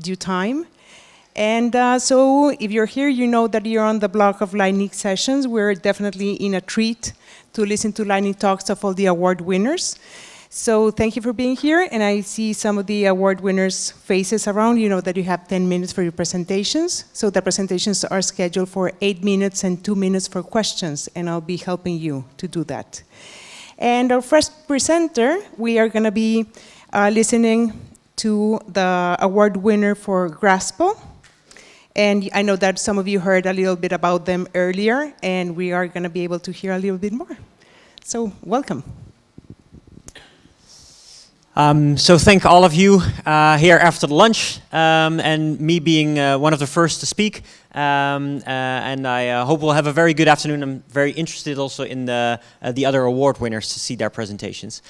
due time. And uh, so if you're here, you know that you're on the block of Lightning sessions. We're definitely in a treat to listen to lightning talks of all the award winners. So thank you for being here, and I see some of the award winners' faces around. You know that you have 10 minutes for your presentations. So the presentations are scheduled for eight minutes and two minutes for questions, and I'll be helping you to do that. And our first presenter, we are gonna be uh, listening to the award winner for Grasple. And I know that some of you heard a little bit about them earlier, and we are gonna be able to hear a little bit more. So welcome. Um, so thank all of you uh, here after the lunch um, and me being uh, one of the first to speak. Um, uh, and I uh, hope we'll have a very good afternoon. I'm very interested also in the, uh, the other award winners to see their presentations.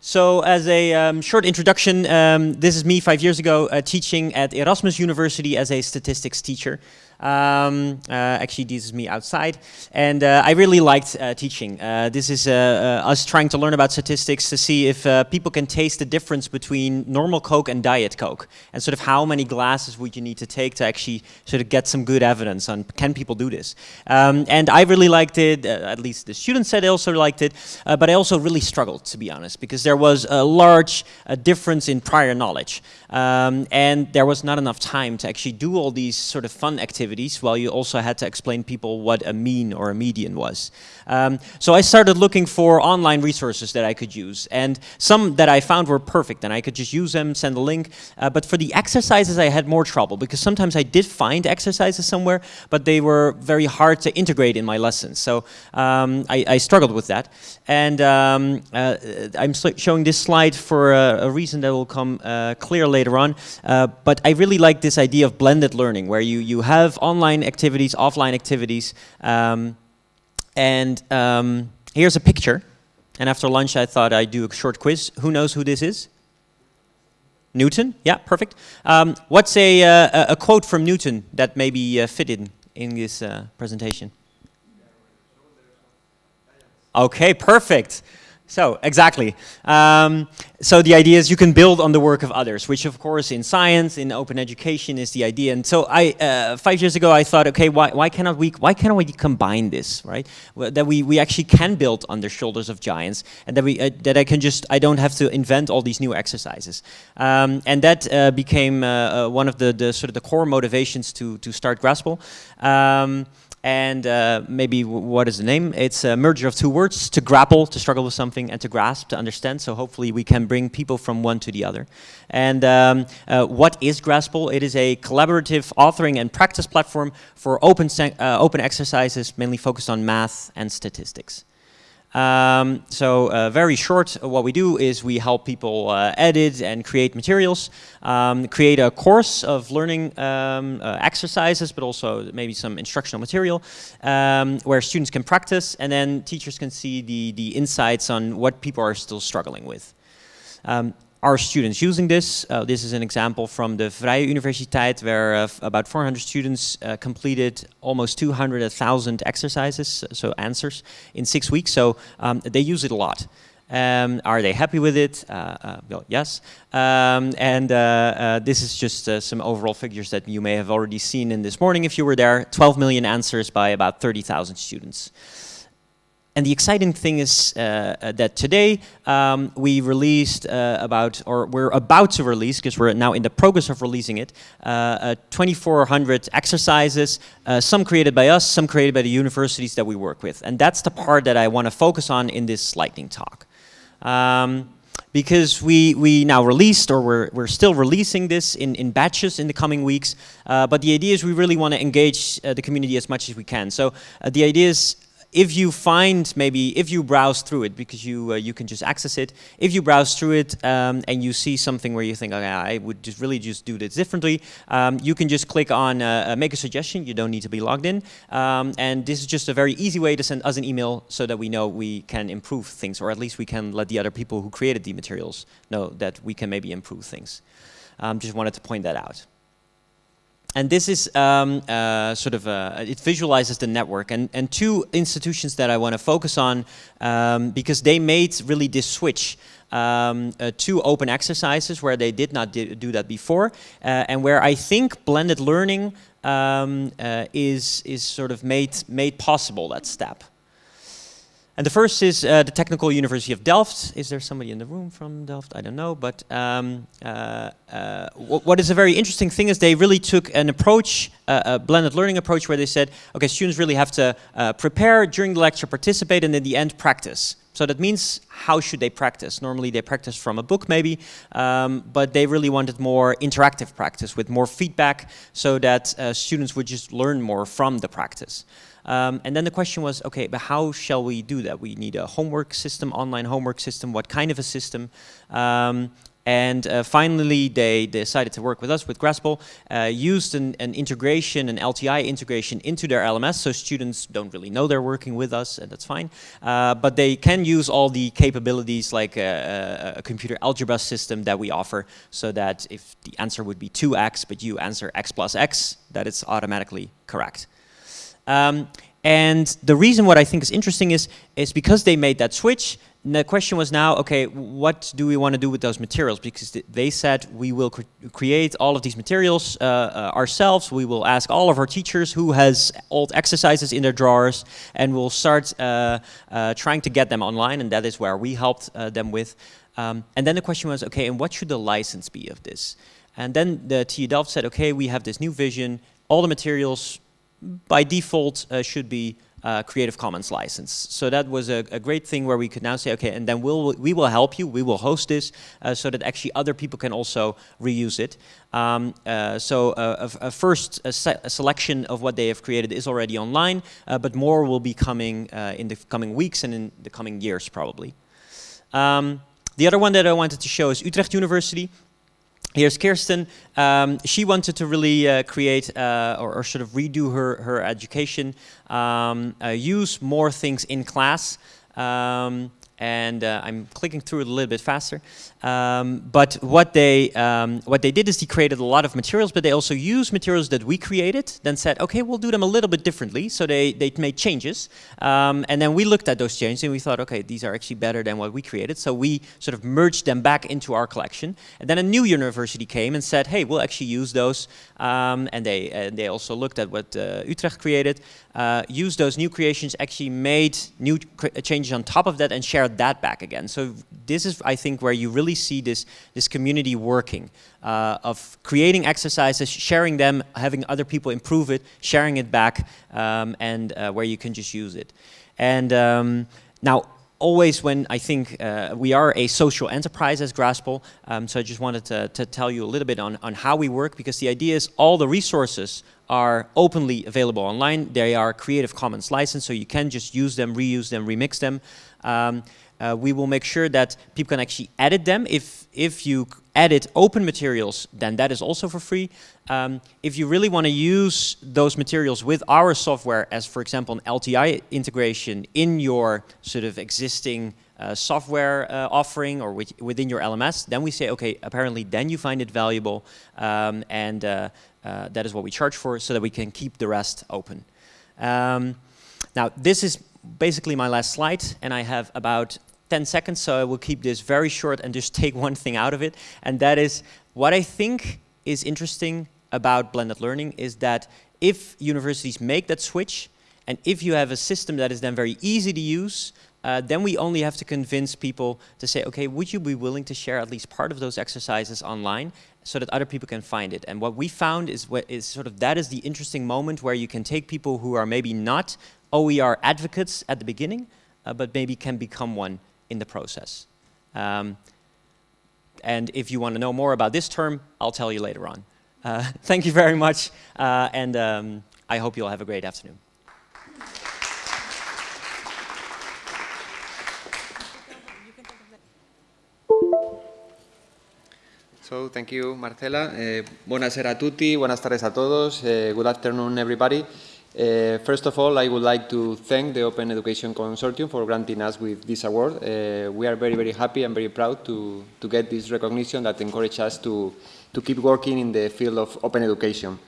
So as a um, short introduction, um, this is me five years ago uh, teaching at Erasmus University as a statistics teacher. Um, uh, actually, this is me outside. And uh, I really liked uh, teaching. Uh, this is uh, uh, us trying to learn about statistics to see if people can taste the difference between normal Coke and Diet Coke. And sort of how many glasses would you need to take to actually sort of get some good evidence on can people do this. Um, and I really liked it, at least the students said they also liked it. but I also really struggled, to be honest, because there was a large difference in prior knowledge. Um, and there was not enough time to actually do all these sort of fun activities while you also had to explain people what a mean or a median was. Um, so I started looking for online resources that I could use and some that I found were perfect and I could just use them, send a link. Uh, but for the exercises I had more trouble because sometimes I did find exercises somewhere but they were very hard to integrate in my lessons. So um, I, I, struggled with that. And um, uh, I'm showing this slide for a, a, reason that will come uh, clear later on. Uh, but I really like this idea of blended learning where you, you have online activities, offline activities. Um, and um, here's a picture. And after lunch, I thought I'd do a short quiz. Who knows who this is? Newton? Yeah, perfect. Um, what's a, uh, a quote from Newton that maybe uh, fit in in this uh, presentation? Okay, perfect. So, exactly. Um, so the idea is you can build on the work of others, which of course in science, in open education is the idea. And so I, uh, five years ago, I thought, okay, why, why cannot we, why cannot we combine this, right? Well, that we, we actually can build on the shoulders of giants and that we, uh, that I can just, I don't have to invent all these new exercises. Um, and that uh, became uh, uh, one of the, the sort of the core motivations to, to start Grasple. Um, and uh, maybe what is the name? It's a merger of two words, to grapple, to struggle with something, and to grasp, to understand. So hopefully we can bring people from one to the other. And um, uh, what is Grasple? It is a collaborative authoring and practice platform for open, uh, open exercises, mainly focused on math and statistics. Um, so uh, very short, what we do is we help people uh, edit and create materials, um, create a course of learning um, uh, exercises, but also maybe some instructional material um, where students can practice and then teachers can see the, the insights on what people are still struggling with. Are students using this? Uh, this is an example from the Vrije Universiteit where uh, about 400 students uh, completed almost 200,000 exercises, so answers, in six weeks. So um, they use it a lot. Um, are they happy with it? Uh, uh, well, yes. Um, and uh, this is just some overall figures that you may have already seen in this morning if you were there. 12 million answers by about 30,000 students. And the exciting thing is uh, uh, that today um, we released uh, about, or we're about to release, because we're now in the progress of releasing it, uh, 2,400 exercises, uh, some created by us, some created by the universities that we work with. And that's the part that I want to focus on in this lightning talk. Um, because we, we now released, or we're, we're still releasing this in, in batches in the coming weeks, uh, but the idea is we really want to engage uh, the community as much as we can. So uh, the idea is if you find maybe if you browse through it because you uh, you can just access it if you browse through it um, and you see something where you think okay I would just really just do this differently um, you can just click on uh, uh, make a suggestion you don't need to be logged in um, and this is just a very easy way to send us an email so that we know we can improve things or at least we can let the other people who created the materials know that we can maybe improve things. Um, just wanted to point that out and this is um, uh, sort of, a, it visualizes the network. And, and two institutions that I want to focus on, um, because they made really this switch um, uh, to open exercises where they did not do that before, uh, and where I think blended learning um, uh, is, is sort of made, made possible, that step. And the first is uh, the Technical University of Delft. Is there somebody in the room from Delft? I don't know. But um, uh, uh, what is a very interesting thing is they really took an approach, uh, a blended learning approach, where they said, okay, students really have to uh, prepare during the lecture, participate, and in the end practice. So that means how should they practice? Normally they practice from a book maybe, um, but they really wanted more interactive practice with more feedback so that uh, students would just learn more from the practice. Um, and then the question was, okay, but how shall we do that? We need a homework system, online homework system, what kind of a system? Um, and uh, finally, they decided to work with us, with Grasple, uh, used an, an, integration, an LTI integration into their LMS, so students don't really know they're working with us, and that's fine. Uh, but they can use all the capabilities like a, a, computer algebra system that we offer, so that if the answer would be 2x, but you answer x plus x, that it's automatically correct. Um, and the reason what I think is interesting is, is because they made that switch, the question was now, okay, what do we want to do with those materials? Because th they said we will cre create all of these materials uh, uh, ourselves. We will ask all of our teachers who has old exercises in their drawers, and we'll start uh, uh trying to get them online, and that is where we helped uh, them with. Um, and then the question was, okay, and what should the license be of this? And then the TU Delft said, okay, we have this new vision. All the materials by default uh, should be uh, Creative Commons license. So that was a, a, great thing where we could now say, okay, and then we'll, we will help you, we will host this, uh, so that actually other people can also reuse it. Um, uh, so uh, a, a, first a se selection of what they have created is already online, uh, but more will be coming in the coming weeks and in the coming years probably. Um, the other one that I wanted to show is Utrecht University. Here's Kirsten. Um, she wanted to really uh, create uh, or, or, sort of redo her, her education, um, uh, use more things in class. Um, and uh, I'm clicking through it a little bit faster. Um, but what they um, what they did is they created a lot of materials, but they also used materials that we created. Then said, okay, we'll do them a little bit differently. So they they made changes, um, and then we looked at those changes and we thought, okay, these are actually better than what we created. So we sort of merged them back into our collection. And then a new university came and said, hey, we'll actually use those. Um, and they and they also looked at what uh, Utrecht created, uh, used those new creations, actually made new changes on top of that, and shared that back again. So this is, I think, where you really see this, this community working, uh, of creating exercises, sharing them, having other people improve it, sharing it back, um, and uh, where you can just use it. And um, now, always when I think uh, we are a social enterprise as Grasple, um, so I just wanted to, to, tell you a little bit on, on how we work because the idea is all the resources are openly available online. They are Creative Commons licensed, so you can just use them, reuse them, remix them. Um, uh, we will make sure that people can actually edit them. If, if you edit open materials, then that is also for free. Um, if you really want to use those materials with our software as, for example, an LTI integration in your sort of existing uh, software uh, offering or with, within your LMS, then we say, okay, apparently then you find it valuable um, and uh, uh, that is what we charge for so that we can keep the rest open. Um, now, this is basically my last slide and I have about 10 seconds, so I will keep this very short and just take one thing out of it. And that is what I think is interesting about blended learning is that if universities make that switch, and if you have a system that is then very easy to use, uh, then we only have to convince people to say, okay, would you be willing to share at least part of those exercises online so that other people can find it? And what we found is, what is sort of that is the interesting moment where you can take people who are maybe not OER advocates at the beginning, uh, but maybe can become one in the process. Um, and if you want to know more about this term, I'll tell you later on. Uh, thank you very much, uh, and um, I hope you'll have a great afternoon. So, thank you, Marcela. Uh, buonasera a tutti, buenas tardes a todos, uh, good afternoon, everybody. Uh, first of all, I would like to thank the Open Education Consortium for granting us with this award. Uh, we are very, very happy and very proud to, to get this recognition that encourages us to, to keep working in the field of open education.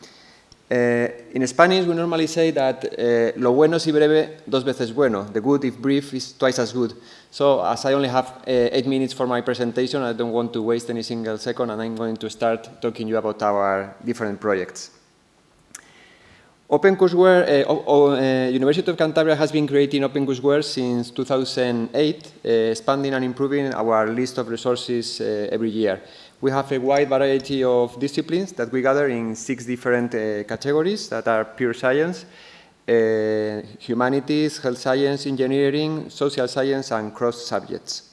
Uh, in Spanish, we normally say that uh, lo bueno si breve, dos veces bueno. The good, if brief, is twice as good. So, as I only have uh, eight minutes for my presentation, I don't want to waste any single second, and I'm going to start talking to you about our different projects. OpenCourseware, uh, University of Cantabria has been creating OpenCourseware since 2008, expanding and improving our list of resources every year. We have a wide variety of disciplines that we gather in six different uh, categories that are pure science, uh, humanities, health science, engineering, social science, and cross subjects.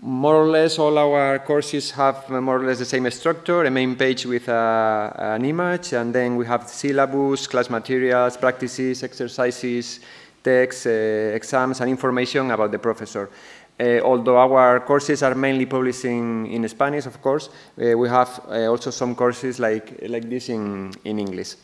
More or less all our courses have more or less the same structure, a main page with uh, an image, and then we have syllabus, class materials, practices, exercises, texts, uh, exams, and information about the professor. Uh, although our courses are mainly published in, in Spanish, of course, uh, we have uh, also some courses like, like this in, in English.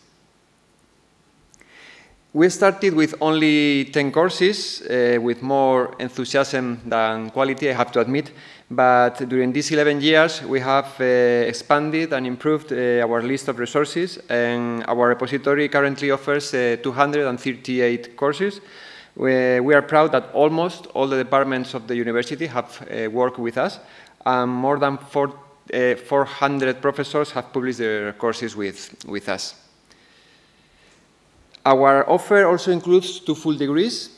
We started with only 10 courses, uh, with more enthusiasm than quality, I have to admit. But during these 11 years, we have uh, expanded and improved uh, our list of resources, and our repository currently offers 238 courses, we, we, are proud that almost all the departments of the university have uh, worked with us, and more than four, uh, 400 professors have published their courses with, with us. Our offer also includes two full degrees,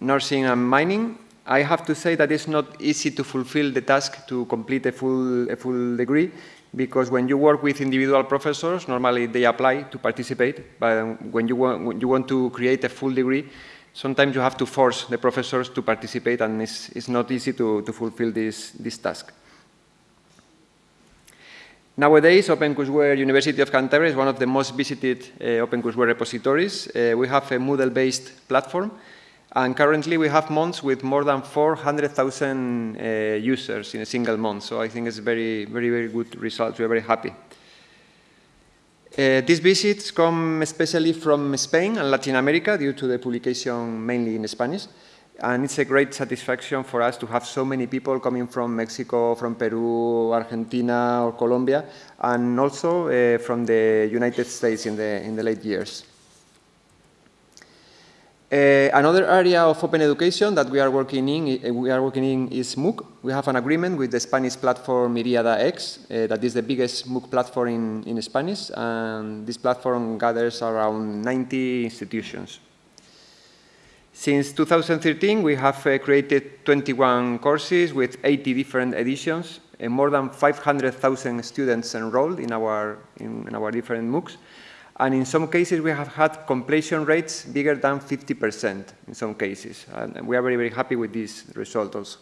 nursing and mining. I have to say that it's not easy to fulfill the task to complete a full, a full degree because when you work with individual professors, normally they apply to participate, but when you want, when you want to create a full degree, sometimes you have to force the professors to participate and it's, it's not easy to, to fulfill this, this task. Nowadays, OpenCourseware University of Cantabria is one of the most visited uh, OpenCourseware repositories. Uh, we have a Moodle-based platform, and currently we have months with more than 400,000 uh, users in a single month. So I think it's very, very, very good results. We're very happy. Uh, these visits come especially from Spain and Latin America due to the publication mainly in Spanish. And it's a great satisfaction for us to have so many people coming from Mexico, from Peru, Argentina, or Colombia, and also uh, from the United States in the, in the late years. Uh, another area of open education that we are working in, we are working in is MOOC. We have an agreement with the Spanish platform Miriada X, uh, that is the biggest MOOC platform in, in Spanish, and this platform gathers around 90 institutions. Since 2013, we have uh, created 21 courses with 80 different editions, and more than 500,000 students enrolled in our, in, in our different MOOCs. And in some cases, we have had completion rates bigger than 50% in some cases. And we are very, very happy with these results also.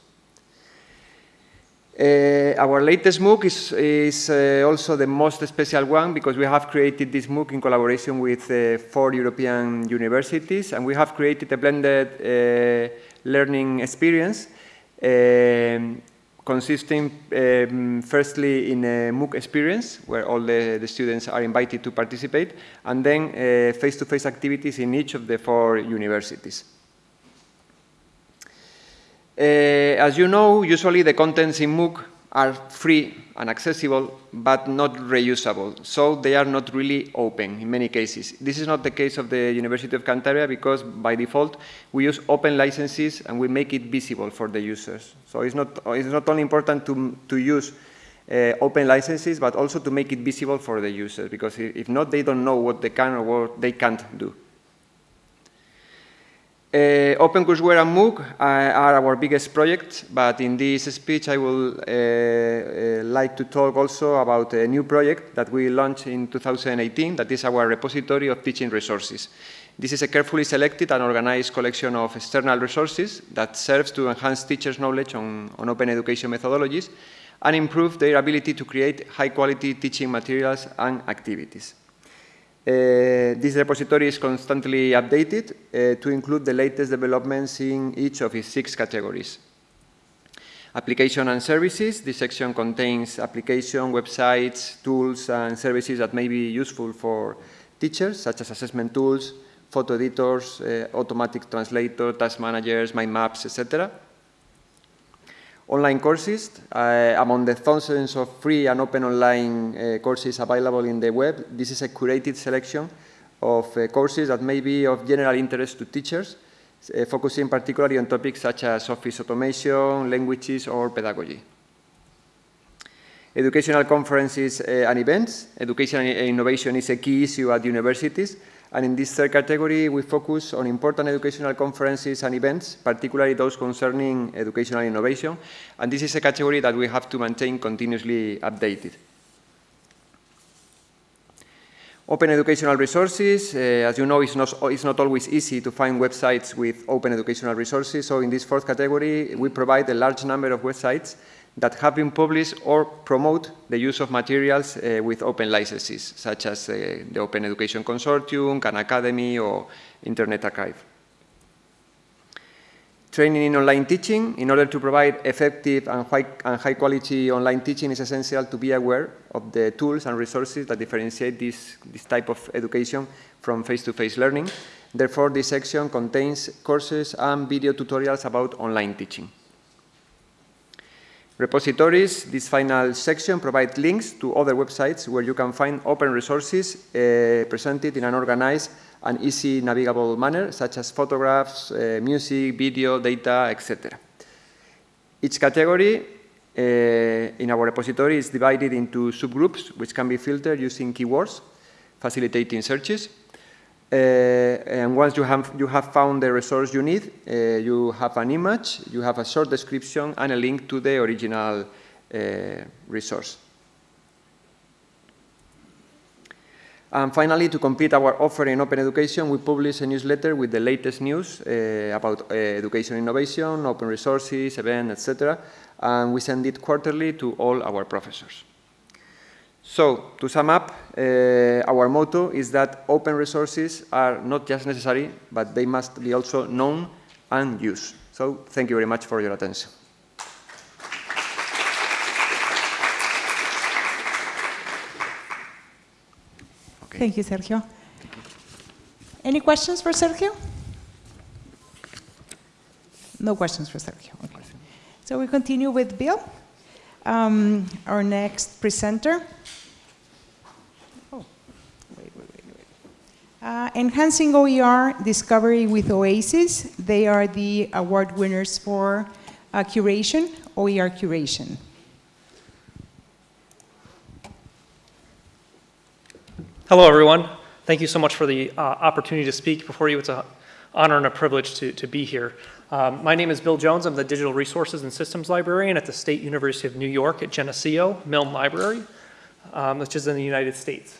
Uh, our latest MOOC is, is uh, also the most special one because we have created this MOOC in collaboration with uh, four European universities and we have created a blended uh, learning experience um, consisting um, firstly in a MOOC experience where all the, the, students are invited to participate and then uh, face-to-face -face activities in each of the four universities. Uh, as you know, usually the contents in MOOC are free and accessible, but not reusable. So they are not really open in many cases. This is not the case of the University of Cantabria because by default we use open licenses and we make it visible for the users. So it's not, it's not only important to, to use uh, open licenses, but also to make it visible for the users because if not, they don't know what they can or what they can't do. Uh, OpenCourseware and MOOC are our biggest projects, but in this speech I will uh, uh, like to talk also about a new project that we launched in 2018, that is our repository of teaching resources. This is a carefully selected and organized collection of external resources that serves to enhance teachers' knowledge on, on open education methodologies and improve their ability to create high-quality teaching materials and activities. Uh, this repository is constantly updated uh, to include the latest developments in each of its six categories. Application and services. This section contains application, websites, tools, and services that may be useful for teachers, such as assessment tools, photo editors, uh, automatic translator, task managers, mind maps, etc. online courses. Uh, among the thousands of free and open online uh, courses available in the web, this is a curated selection of uh, courses that may be of general interest to teachers, uh, focusing particularly on topics such as office automation, languages, or pedagogy. Educational conferences uh, and events. Education and innovation is a key issue at universities, and in this third category, we focus on important educational conferences and events, particularly those concerning educational innovation. And this is a category that we have to maintain continuously updated. Open educational resources, uh, as you know, it's not, it's not always easy to find websites with open educational resources. So in this fourth category, we provide a large number of websites that have been published or promote the use of materials uh, with open licenses, such as uh, the Open Education Consortium, Khan Academy, or Internet Archive. Training in online teaching. In order to provide effective and high, and high quality online teaching, it's essential to be aware of the tools and resources that differentiate this, this type of education from face-to-face -face learning. Therefore, this section contains courses and video tutorials about online teaching. Repositories, this final section provides links to other websites where you can find open resources uh, presented in an organized and easy navigable manner, such as photographs, uh, music, video, data, etc. Each category uh, in our repository is divided into subgroups, which can be filtered using keywords, facilitating searches. Uh, and once you have, you have found the resource you need, uh, you have an image, you have a short description, and a link to the original uh, resource. And finally, to complete our offer in open education, we publish a newsletter with the latest news uh, about uh, education innovation, open resources, events, etc. And we send it quarterly to all our professors. So, to sum up, uh, our motto is that open resources are not just necessary, but they must be also known and used. So, thank you very much for your attention. Okay. Thank you, Sergio. Any questions for Sergio? No questions for Sergio. Okay. So we continue with Bill, um, our next presenter. Uh, enhancing OER discovery with OASIS. They are the award winners for uh, curation, OER curation. Hello, everyone. Thank you so much for the uh, opportunity to speak before you. It's an honor and a privilege to, to be here. Um, my name is Bill Jones. I'm the Digital Resources and Systems Librarian at the State University of New York at Geneseo Milne Library, um, which is in the United States.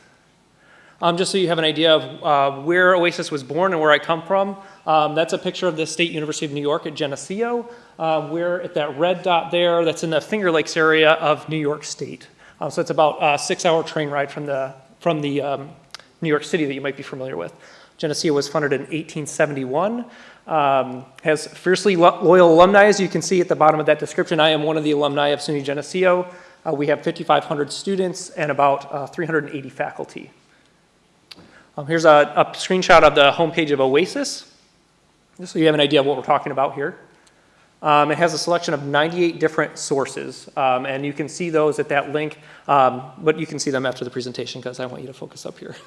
Um, just so you have an idea of uh, where Oasis was born and where I come from, um, that's a picture of the State University of New York at Geneseo. Uh, we're at that red dot there, that's in the Finger Lakes area of New York State. Um, so it's about a six-hour train ride from the, from the um, New York City that you might be familiar with. Geneseo was funded in 1871. Um, has fiercely lo loyal alumni, as you can see at the bottom of that description. I am one of the alumni of SUNY Geneseo. Uh, we have 5,500 students and about uh, 380 faculty. Um, here's a, a, screenshot of the homepage of Oasis, just so you have an idea of what we're talking about here. Um, it has a selection of 98 different sources, um, and you can see those at that link, um, but you can see them after the presentation because I want you to focus up here.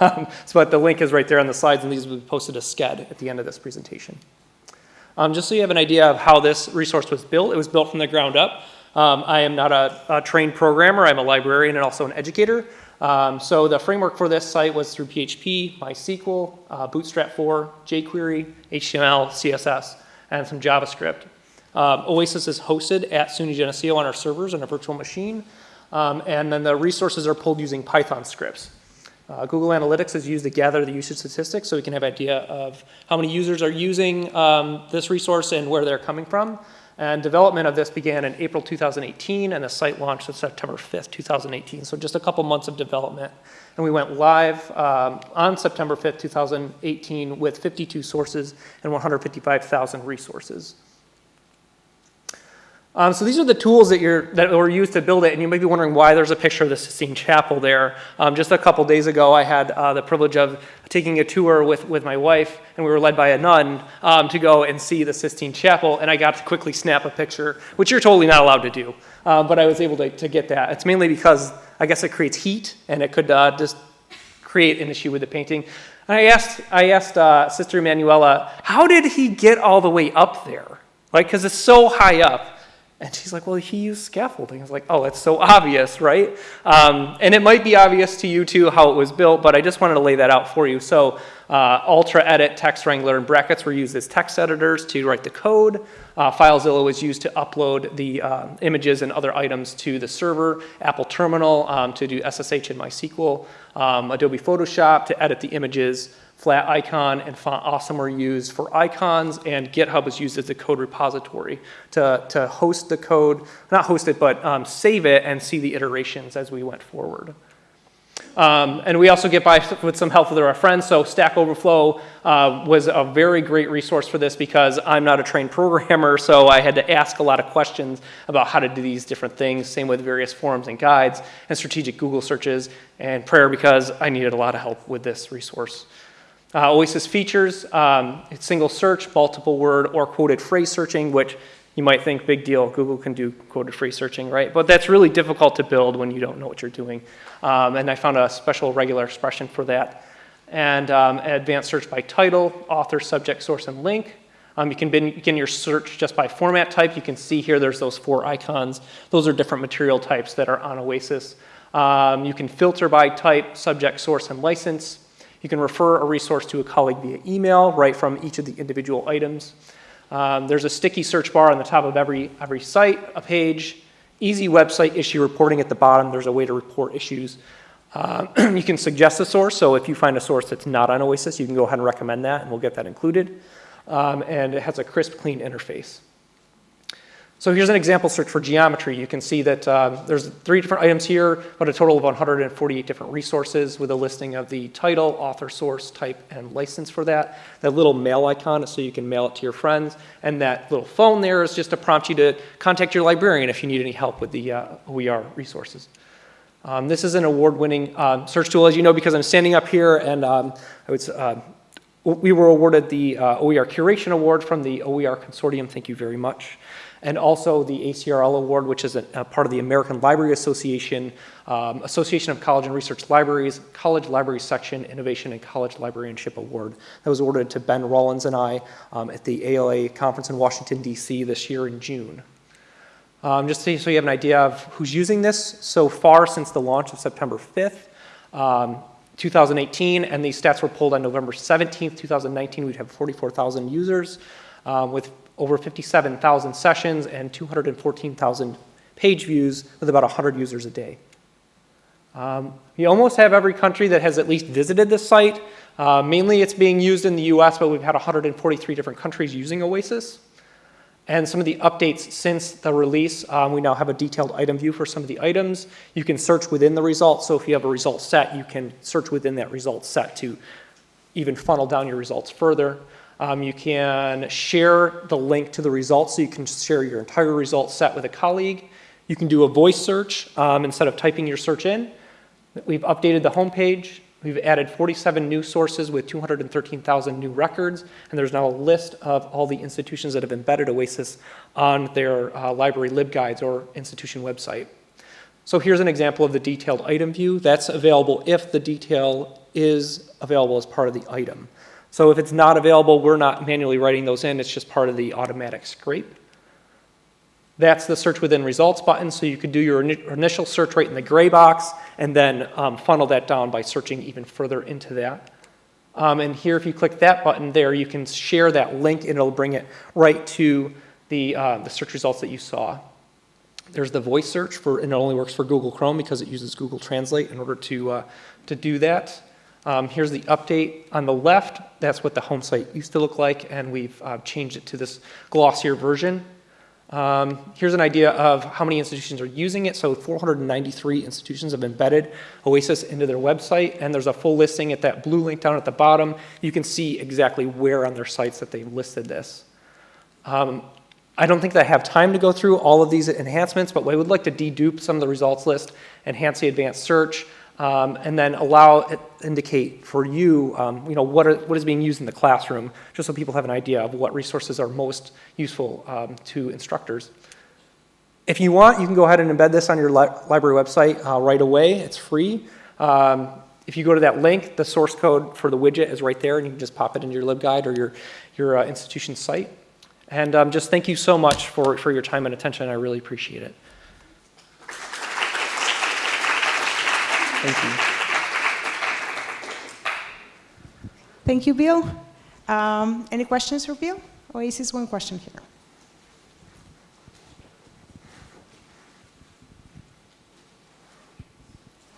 Um, so, but the link is right there on the slides, and these will be posted as Sched at the end of this presentation. Um, just so you have an idea of how this resource was built, it was built from the ground up. I am not a, a trained programmer, I'm a librarian and also an educator. Um, so the framework for this site was through PHP, MySQL, uh, Bootstrap 4, jQuery, HTML, CSS, and some JavaScript. Um, Oasis is hosted at SUNY Geneseo on our servers in a virtual machine, um, and then the resources are pulled using Python scripts. Uh, Google Analytics is used to gather the usage statistics so we can have an idea of how many users are using um, this resource and where they're coming from. And development of this began in April 2018, and the site launched on September 5th, 2018. So just a couple months of development. And we went live um, on September 5th, 2018 with 52 sources and 155,000 resources. Um, so these are the tools that, you're, that were used to build it, and you may be wondering why there's a picture of the Sistine Chapel there. Um, just a couple days ago, I had uh, the privilege of taking a tour with, with my wife, and we were led by a nun um, to go and see the Sistine Chapel, and I got to quickly snap a picture, which you're totally not allowed to do. Uh, but I was able to, to get that. It's mainly because I guess it creates heat, and it could uh, just create an issue with the painting. And I asked, I asked uh, Sister Emanuela, how did he get all the way up there? Like, because it's so high up. And she's like, well, he used scaffolding. I was like, oh, that's so obvious, right? Um, and it might be obvious to you too how it was built, but I just wanted to lay that out for you. So uh, UltraEdit, Text Wrangler, and brackets were used as text editors to write the code. Uh, FileZilla was used to upload the uh, images and other items to the server. Apple Terminal um, to do SSH and MySQL. Um, Adobe Photoshop to edit the images. Flaticon and font awesome were used for icons, and GitHub was used as the code repository to, to host the code, not host it, but um, save it and see the iterations as we went forward. Um, and we also get by with some help with our friends. So Stack Overflow uh, was a very great resource for this because I'm not a trained programmer, so I had to ask a lot of questions about how to do these different things. Same with various forums and guides and strategic Google searches and prayer because I needed a lot of help with this resource. Uh, Oasis features um, single search, multiple word, or quoted phrase searching, which you might think big deal, Google can do quoted phrase searching, right? But that's really difficult to build when you don't know what you're doing. Um, and I found a special regular expression for that. And um, advanced search by title, author, subject, source, and link. Um, you can begin your search just by format type. You can see here there's those four icons. Those are different material types that are on Oasis. Um, you can filter by type, subject, source, and license. You can refer a resource to a colleague via email right from each of the individual items. Um, there's a sticky search bar on the top of every, every site, a page, easy website issue reporting at the bottom. There's a way to report issues. Uh, you can suggest a source, so if you find a source that's not on Oasis, you can go ahead and recommend that, and we'll get that included. Um, and it has a crisp, clean interface. So here's an example search for geometry. You can see that uh, there's three different items here, but a total of 148 different resources with a listing of the title, author, source, type, and license for that. That little mail icon is so you can mail it to your friends. And that little phone there is just to prompt you to contact your librarian if you need any help with the uh, OER resources. Um, this is an award-winning uh, search tool, as you know, because I'm standing up here and um, I would, uh, we were awarded the uh, OER Curation Award from the OER Consortium. Thank you very much and also the ACRL Award, which is a, a part of the American Library Association, um, Association of College and Research Libraries, College Library Section Innovation and College Librarianship Award. That was awarded to Ben Rawlins and I um, at the ALA conference in Washington, D.C. this year in June. Um, just so you have an idea of who's using this, so far since the launch of September 5th, um, 2018, and these stats were pulled on November 17th, 2019, we'd have 44,000 users um, with over 57,000 sessions and 214,000 page views with about 100 users a day. Um, almost have every country that has at least visited this site. Uh, mainly it's being used in the US, but we've had 143 different countries using Oasis. And some of the updates since the release, um, we now have a detailed item view for some of the items. You can search within the results. So if you have a result set, you can search within that result set to even funnel down your results further. Um, you can share the link to the results, so you can share your entire result set with a colleague. You can do a voice search um, instead of typing your search in. We've updated the homepage. We've added 47 new sources with 213,000 new records, and there's now a list of all the institutions that have embedded OASIS on their uh, library libguides or institution website. So here's an example of the detailed item view. That's available if the detail is available as part of the item. So if it's not available, we're not manually writing those in. It's just part of the automatic scrape. That's the search within results button. So you could do your initial search right in the gray box and then um, funnel that down by searching even further into that. Um, and here, if you click that button there, you can share that link and it'll bring it right to the, uh, the search results that you saw. There's the voice search for, and it only works for Google Chrome because it uses Google Translate in order to, uh, to do that. Um, here's the update on the left. That's what the home site used to look like, and we've uh, changed it to this glossier version. Um, here's an idea of how many institutions are using it. So 493 institutions have embedded OASIS into their website, and there's a full listing at that blue link down at the bottom. You can see exactly where on their sites that they've listed this. Um, I don't think that I have time to go through all of these enhancements, but we would like to dedupe some of the results list, enhance the advanced search, um, and then allow it indicate for you, um, you know, what, are, what is being used in the classroom, just so people have an idea of what resources are most useful um, to instructors. If you want, you can go ahead and embed this on your li library website uh, right away. It's free. Um, if you go to that link, the source code for the widget is right there, and you can just pop it into your LibGuide or your, your uh, institution's site. And um, just thank you so much for, for your time and attention. I really appreciate it. Thank you. Thank you, Bill. Um, any questions for Bill? Oasis, one question here.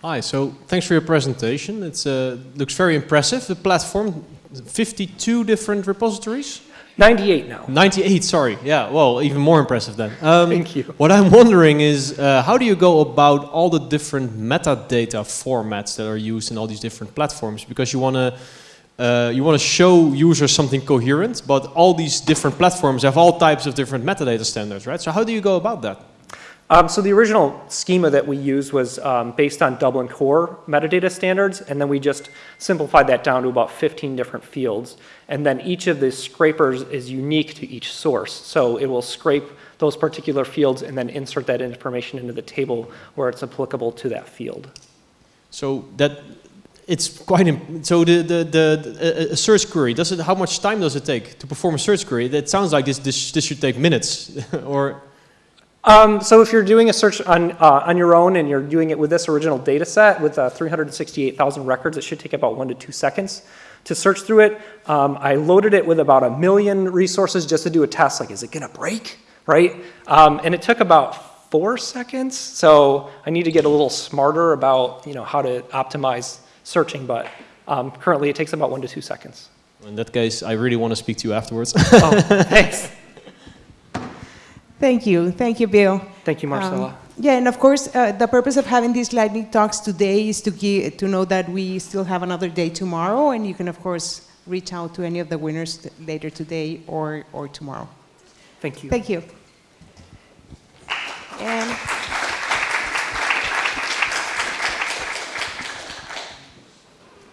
Hi, so thanks for your presentation. It uh, looks very impressive. The platform, 52 different repositories? 98 now. 98, sorry. Yeah, well, even more impressive then. Um, Thank you. What I'm wondering is, uh, how do you go about all the different metadata formats that are used in all these different platforms? Because you want to uh, you want to show users something coherent, but all these different platforms have all types of different metadata standards, right? So how do you go about that? Um, so the original schema that we used was um, based on Dublin Core metadata standards, and then we just simplified that down to about 15 different fields. And then each of the scrapers is unique to each source. So it will scrape those particular fields and then insert that information into the table where it's applicable to that field. So that it's quite so the, the the search query does it how much time does it take to perform a search query? That sounds like this this this should take minutes or um, so if you're doing a search on, uh, on your own and you're doing it with this original data set with uh, 368,000 records, it should take about one to two seconds to search through it. Um, I loaded it with about a million resources just to do a test, like is it gonna break, right? Um, and it took about four seconds, so I need to get a little smarter about you know, how to optimize searching, but um, currently it takes about one to two seconds. In that case, I really want to speak to you afterwards. oh, thanks. Thank you. Thank you, Bill. Thank you, Marcela. Um, yeah, and of course, uh, the purpose of having these lightning talks today is to, give, to know that we still have another day tomorrow, and you can, of course, reach out to any of the winners later today or, or tomorrow. Thank you. Thank you. And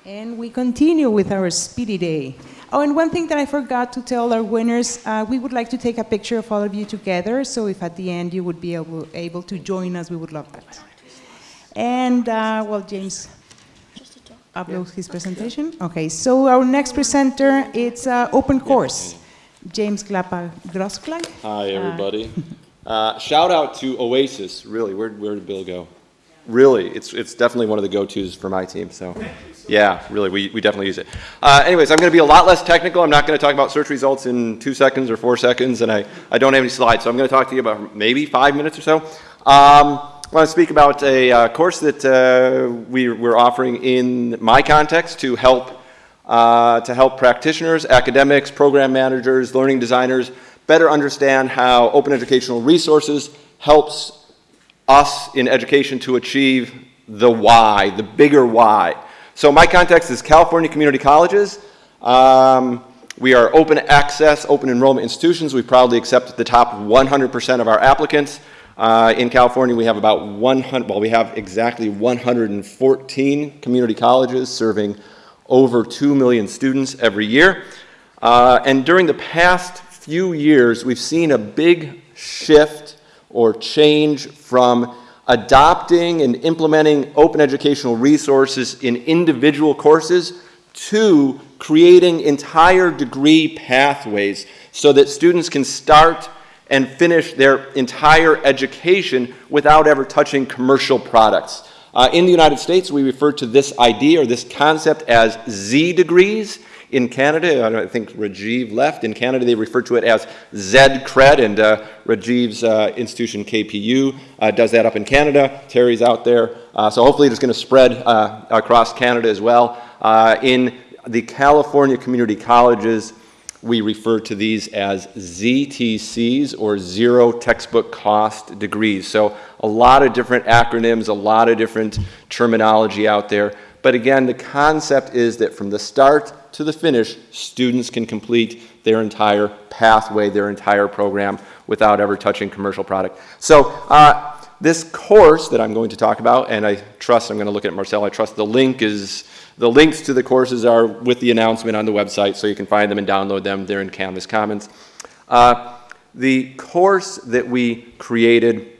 And we continue with our Speedy Day. Oh, and one thing that I forgot to tell our winners, uh, we would like to take a picture of all of you together, so if at the end you would be able, able to join us, we would love that. And, uh, well, James uploads his presentation. Okay, so our next presenter, it's uh, Open Course. James Glapa Grosklag. Hi, everybody. Uh, shout out to Oasis, really, where, where did Bill go? Really, it's, it's definitely one of the go-tos for my team, so. Yeah, really, we, we definitely use it. Uh, anyways, I'm going to be a lot less technical. I'm not going to talk about search results in two seconds or four seconds, and I, I don't have any slides, so I'm going to talk to you about maybe five minutes or so. Um, I want to speak about a uh, course that uh, we, we're offering in my context to help, uh, to help practitioners, academics, program managers, learning designers better understand how open educational resources helps us in education to achieve the why, the bigger why. So my context is California community colleges. Um, we are open access, open enrollment institutions. We proudly accept the top 100% of our applicants. Uh, in California, we have about 100, well, we have exactly 114 community colleges serving over 2 million students every year. Uh, and during the past few years, we've seen a big shift or change from adopting and implementing open educational resources in individual courses to creating entire degree pathways so that students can start and finish their entire education without ever touching commercial products. Uh, in the United States, we refer to this idea or this concept as Z degrees. In Canada, I think Rajiv left. In Canada, they refer to it as Z-Cred, and uh, Rajiv's uh, institution, KPU, uh, does that up in Canada. Terry's out there. Uh, so hopefully it's going to spread uh, across Canada as well. Uh, in the California community colleges, we refer to these as ZTCs, or Zero Textbook Cost Degrees. So a lot of different acronyms, a lot of different terminology out there. But again, the concept is that from the start to the finish, students can complete their entire pathway, their entire program without ever touching commercial product. So uh, this course that I'm going to talk about, and I trust, I'm going to look at Marcel, I trust the link is, the links to the courses are with the announcement on the website, so you can find them and download them. They're in Canvas Commons. Uh, the course that we created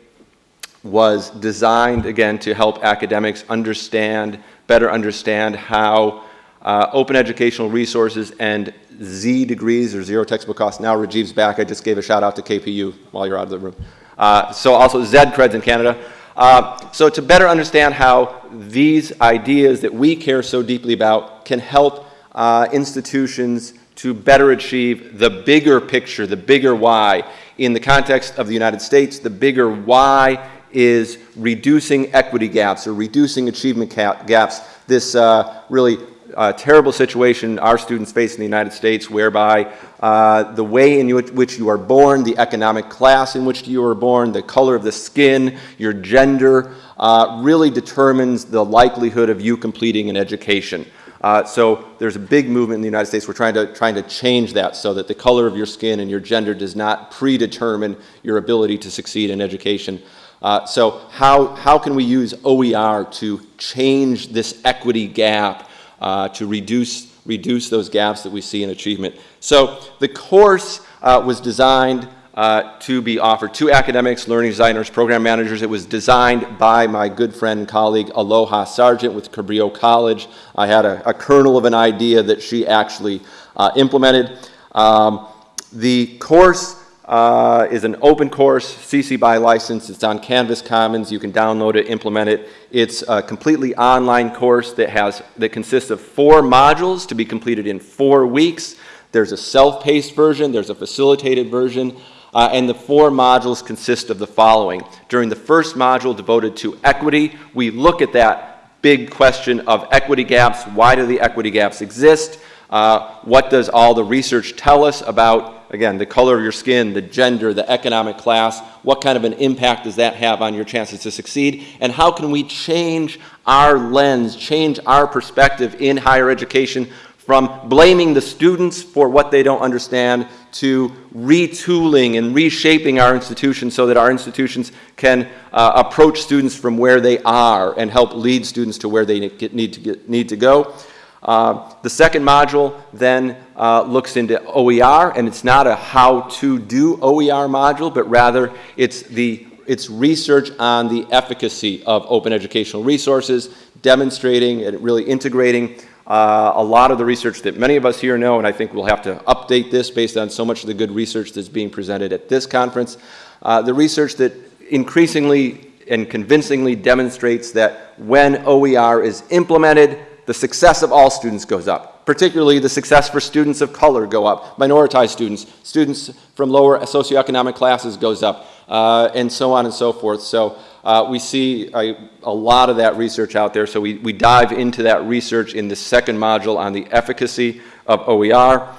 was designed, again, to help academics understand, better understand how uh, open educational resources and Z degrees or zero textbook costs. Now Rajiv's back. I just gave a shout out to KPU while you're out of the room. Uh, so also Z creds in Canada. Uh, so to better understand how these ideas that we care so deeply about can help uh, institutions to better achieve the bigger picture, the bigger why. In the context of the United States, the bigger why is reducing equity gaps or reducing achievement gaps. This uh, really uh, terrible situation our students face in the United States whereby uh, the way in which you are born, the economic class in which you are born, the color of the skin, your gender, uh, really determines the likelihood of you completing an education. Uh, so there's a big movement in the United States. We're trying to, trying to change that so that the color of your skin and your gender does not predetermine your ability to succeed in education. Uh, so how, how can we use OER to change this equity gap, uh, to reduce, reduce those gaps that we see in achievement? So the course uh, was designed uh, to be offered to academics, learning designers, program managers. It was designed by my good friend and colleague Aloha Sargent with Cabrillo College. I had a, a kernel of an idea that she actually uh, implemented. Um, the course uh, is an open course, CC BY license. It's on Canvas Commons. You can download it, implement it. It's a completely online course that has that consists of four modules to be completed in four weeks. There's a self-paced version. There's a facilitated version. Uh, and the four modules consist of the following. During the first module devoted to equity, we look at that big question of equity gaps. Why do the equity gaps exist? Uh, what does all the research tell us about, again, the color of your skin, the gender, the economic class? What kind of an impact does that have on your chances to succeed? And how can we change our lens, change our perspective in higher education from blaming the students for what they don't understand to retooling and reshaping our institutions so that our institutions can uh, approach students from where they are and help lead students to where they need to, get, need to go. Uh, the second module then uh, looks into OER, and it's not a how to do OER module, but rather it's the it's research on the efficacy of open educational resources, demonstrating and really integrating uh, a lot of the research that many of us here know, and I think we'll have to update this based on so much of the good research that's being presented at this conference. Uh, the research that increasingly and convincingly demonstrates that when OER is implemented, the success of all students goes up. Particularly the success for students of color go up, minoritized students, students from lower socioeconomic classes goes up, uh, and so on and so forth. So uh, we see a, a, lot of that research out there. So we, we dive into that research in the second module on the efficacy of OER.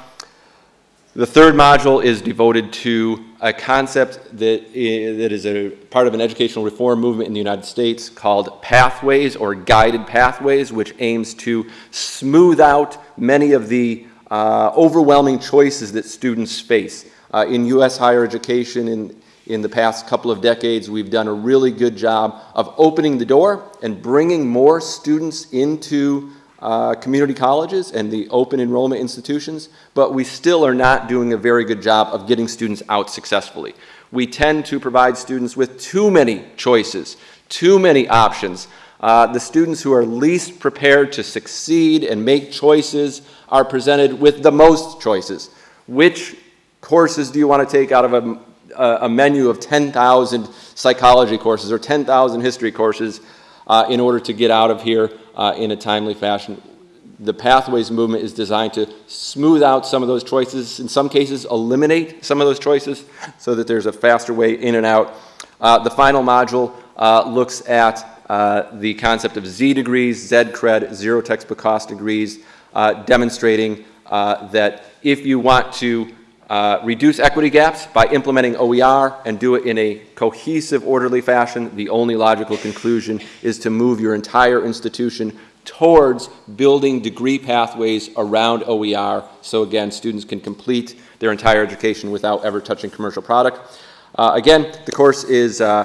The third module is devoted to a concept that, that is a part of an educational reform movement in the United States called pathways or guided pathways, which aims to smooth out many of the uh, overwhelming choices that students face. Uh, in U.S. higher education, in, in the past couple of decades, we've done a really good job of opening the door and bringing more students into uh, community colleges and the open enrollment institutions, but we still are not doing a very good job of getting students out successfully. We tend to provide students with too many choices, too many options. Uh, the students who are least prepared to succeed and make choices are presented with the most choices. Which courses do you want to take out of a, a menu of 10,000 psychology courses or 10,000 history courses uh, in order to get out of here uh, in a timely fashion. The Pathways movement is designed to smooth out some of those choices, in some cases eliminate some of those choices so that there's a faster way in and out. Uh, the final module uh, looks at uh, the concept of Z degrees, Z cred, zero textbook cost degrees, uh, demonstrating uh, that if you want to uh, reduce equity gaps by implementing OER and do it in a cohesive, orderly fashion. The only logical conclusion is to move your entire institution towards building degree pathways around OER so again students can complete their entire education without ever touching commercial product. Uh, again, the course is uh,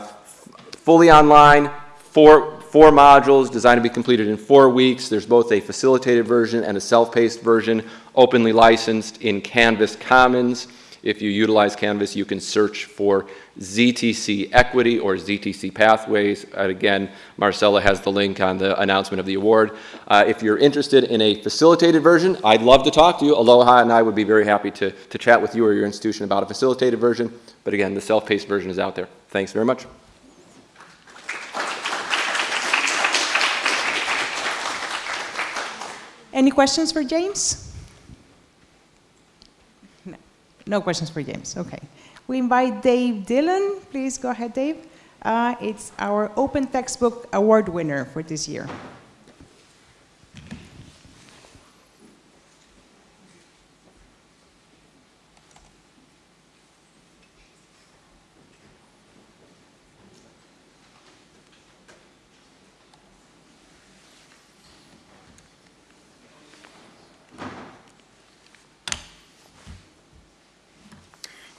fully online, four, four modules designed to be completed in four weeks. There's both a facilitated version and a self-paced version, openly licensed in Canvas Commons. If you utilize Canvas, you can search for ZTC Equity or ZTC Pathways. And again, Marcella has the link on the announcement of the award. Uh, if you're interested in a facilitated version, I'd love to talk to you. Aloha and I would be very happy to, to chat with you or your institution about a facilitated version. But again, the self-paced version is out there. Thanks very much. Any questions for James? No, questions for James, okay. We invite Dave Dillon. Please go ahead, Dave. Uh, it's our Open Textbook Award winner for this year.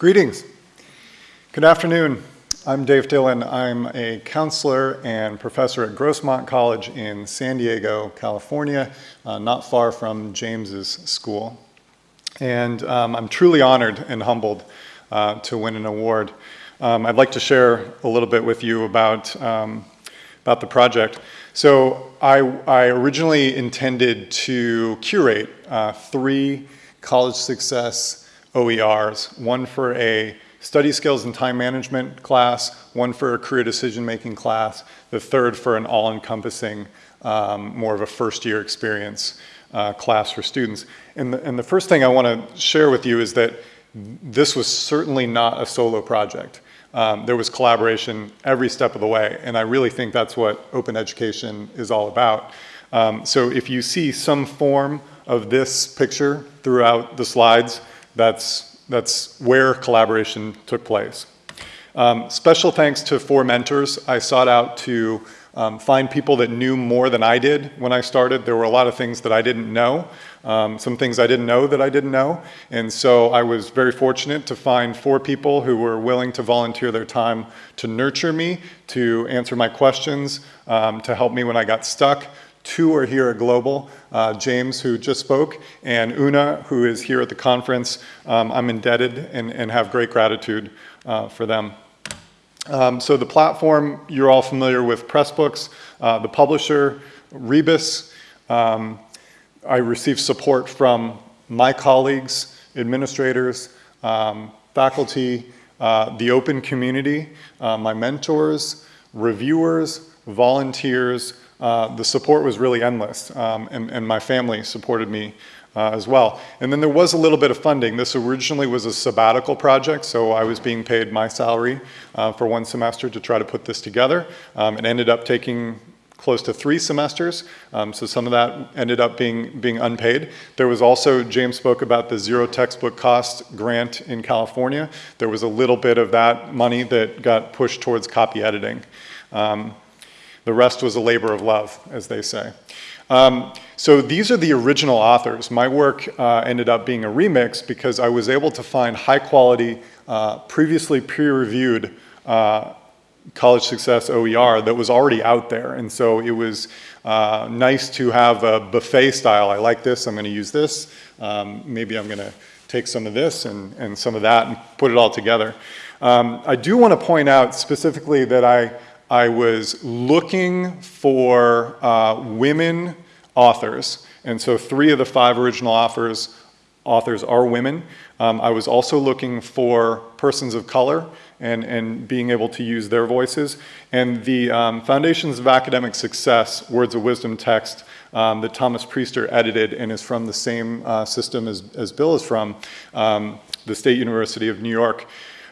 Greetings. Good afternoon. I'm Dave Dillon. I'm a counselor and professor at Grossmont College in San Diego, California, uh, not far from James's school. And um, I'm truly honored and humbled uh, to win an award. Um, I'd like to share a little bit with you about, um, about the project. So I, I originally intended to curate uh, three college success OERs, one for a study skills and time management class, one for a career decision-making class, the third for an all-encompassing, um, more of a first-year experience uh, class for students. And the, and the first thing I want to share with you is that this was certainly not a solo project. Um, there was collaboration every step of the way, and I really think that's what open education is all about. Um, so if you see some form of this picture throughout the slides, that's, that's where collaboration took place. Um, special thanks to four mentors. I sought out to um, find people that knew more than I did when I started. There were a lot of things that I didn't know, um, some things I didn't know that I didn't know. And so I was very fortunate to find four people who were willing to volunteer their time to nurture me, to answer my questions, um, to help me when I got stuck, Two are here at Global, uh, James, who just spoke, and Una, who is here at the conference. Um, I'm indebted and, and, have great gratitude uh, for them. Um, so the platform, you're all familiar with Pressbooks, uh, the publisher, Rebus. Um, I received support from my colleagues, administrators, um, faculty, uh, the open community, uh, my mentors, reviewers, volunteers, uh, the support was really endless, um, and, and, my family supported me uh, as well. And then there was a little bit of funding. This originally was a sabbatical project, so I was being paid my salary uh, for one semester to try to put this together. Um, it ended up taking close to three semesters, um, so some of that ended up being, being unpaid. There was also, James spoke about the zero textbook cost grant in California. There was a little bit of that money that got pushed towards copy editing. Um, the rest was a labor of love, as they say. Um, so these are the original authors. My work uh, ended up being a remix because I was able to find high quality, uh, previously peer-reviewed uh, college success OER that was already out there. And so it was uh, nice to have a buffet style. I like this, I'm gonna use this. Um, maybe I'm gonna take some of this and, and some of that and put it all together. Um, I do wanna point out specifically that I I was looking for uh, women authors, and so three of the five original authors, authors are women. Um, I was also looking for persons of color and, and being able to use their voices. And the um, Foundations of Academic Success, Words of Wisdom text um, that Thomas Priester edited and is from the same uh, system as, as Bill is from, um, the State University of New York.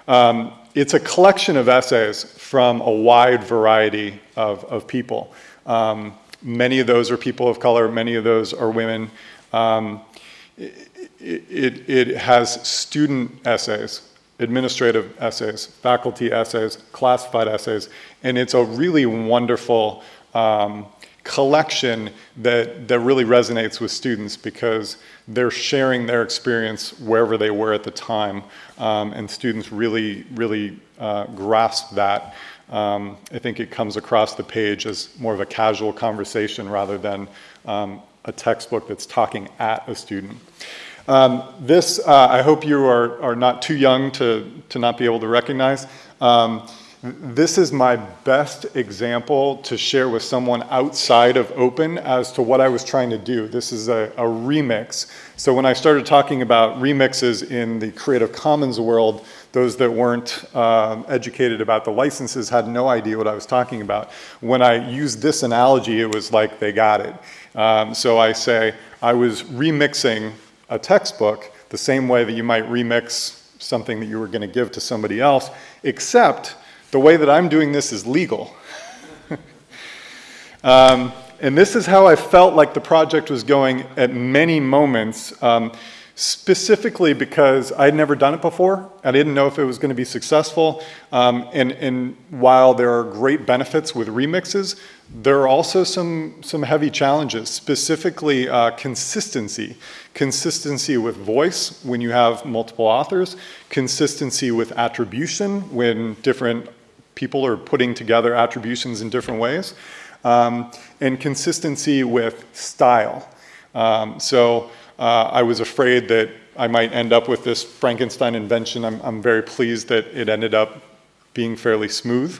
Um, it's a collection of essays from a wide variety of, of people. Um, many of those are people of color, many of those are women. Um, it, it, it, has student essays, administrative essays, faculty essays, classified essays, and it's a really wonderful um, collection that, that really resonates with students because they're sharing their experience wherever they were at the time. Um, and students really, really uh, grasp that. Um, I think it comes across the page as more of a casual conversation rather than um, a textbook that's talking at a student. Um, this, uh, I hope you are, are not too young to, to not be able to recognize. This is my best example to share with someone outside of Open as to what I was trying to do. This is a, a remix. So when I started talking about remixes in the Creative Commons world, those that weren't um, educated about the licenses had no idea what I was talking about. When I used this analogy, it was like they got it. Um, so I say, I was remixing a textbook the same way that you might remix something that you were going to give to somebody else, except the way that I'm doing this is legal. um, and this is how I felt like the project was going at many moments, um, specifically because I'd never done it before. I didn't know if it was going to be successful. Um, and, and while there are great benefits with remixes, there are also some, some heavy challenges, specifically uh, consistency. Consistency with voice when you have multiple authors, consistency with attribution when different people are putting together attributions in different ways, um, and consistency with style. Um, so uh, I was afraid that I might end up with this Frankenstein invention. I'm, I'm very pleased that it ended up being fairly smooth.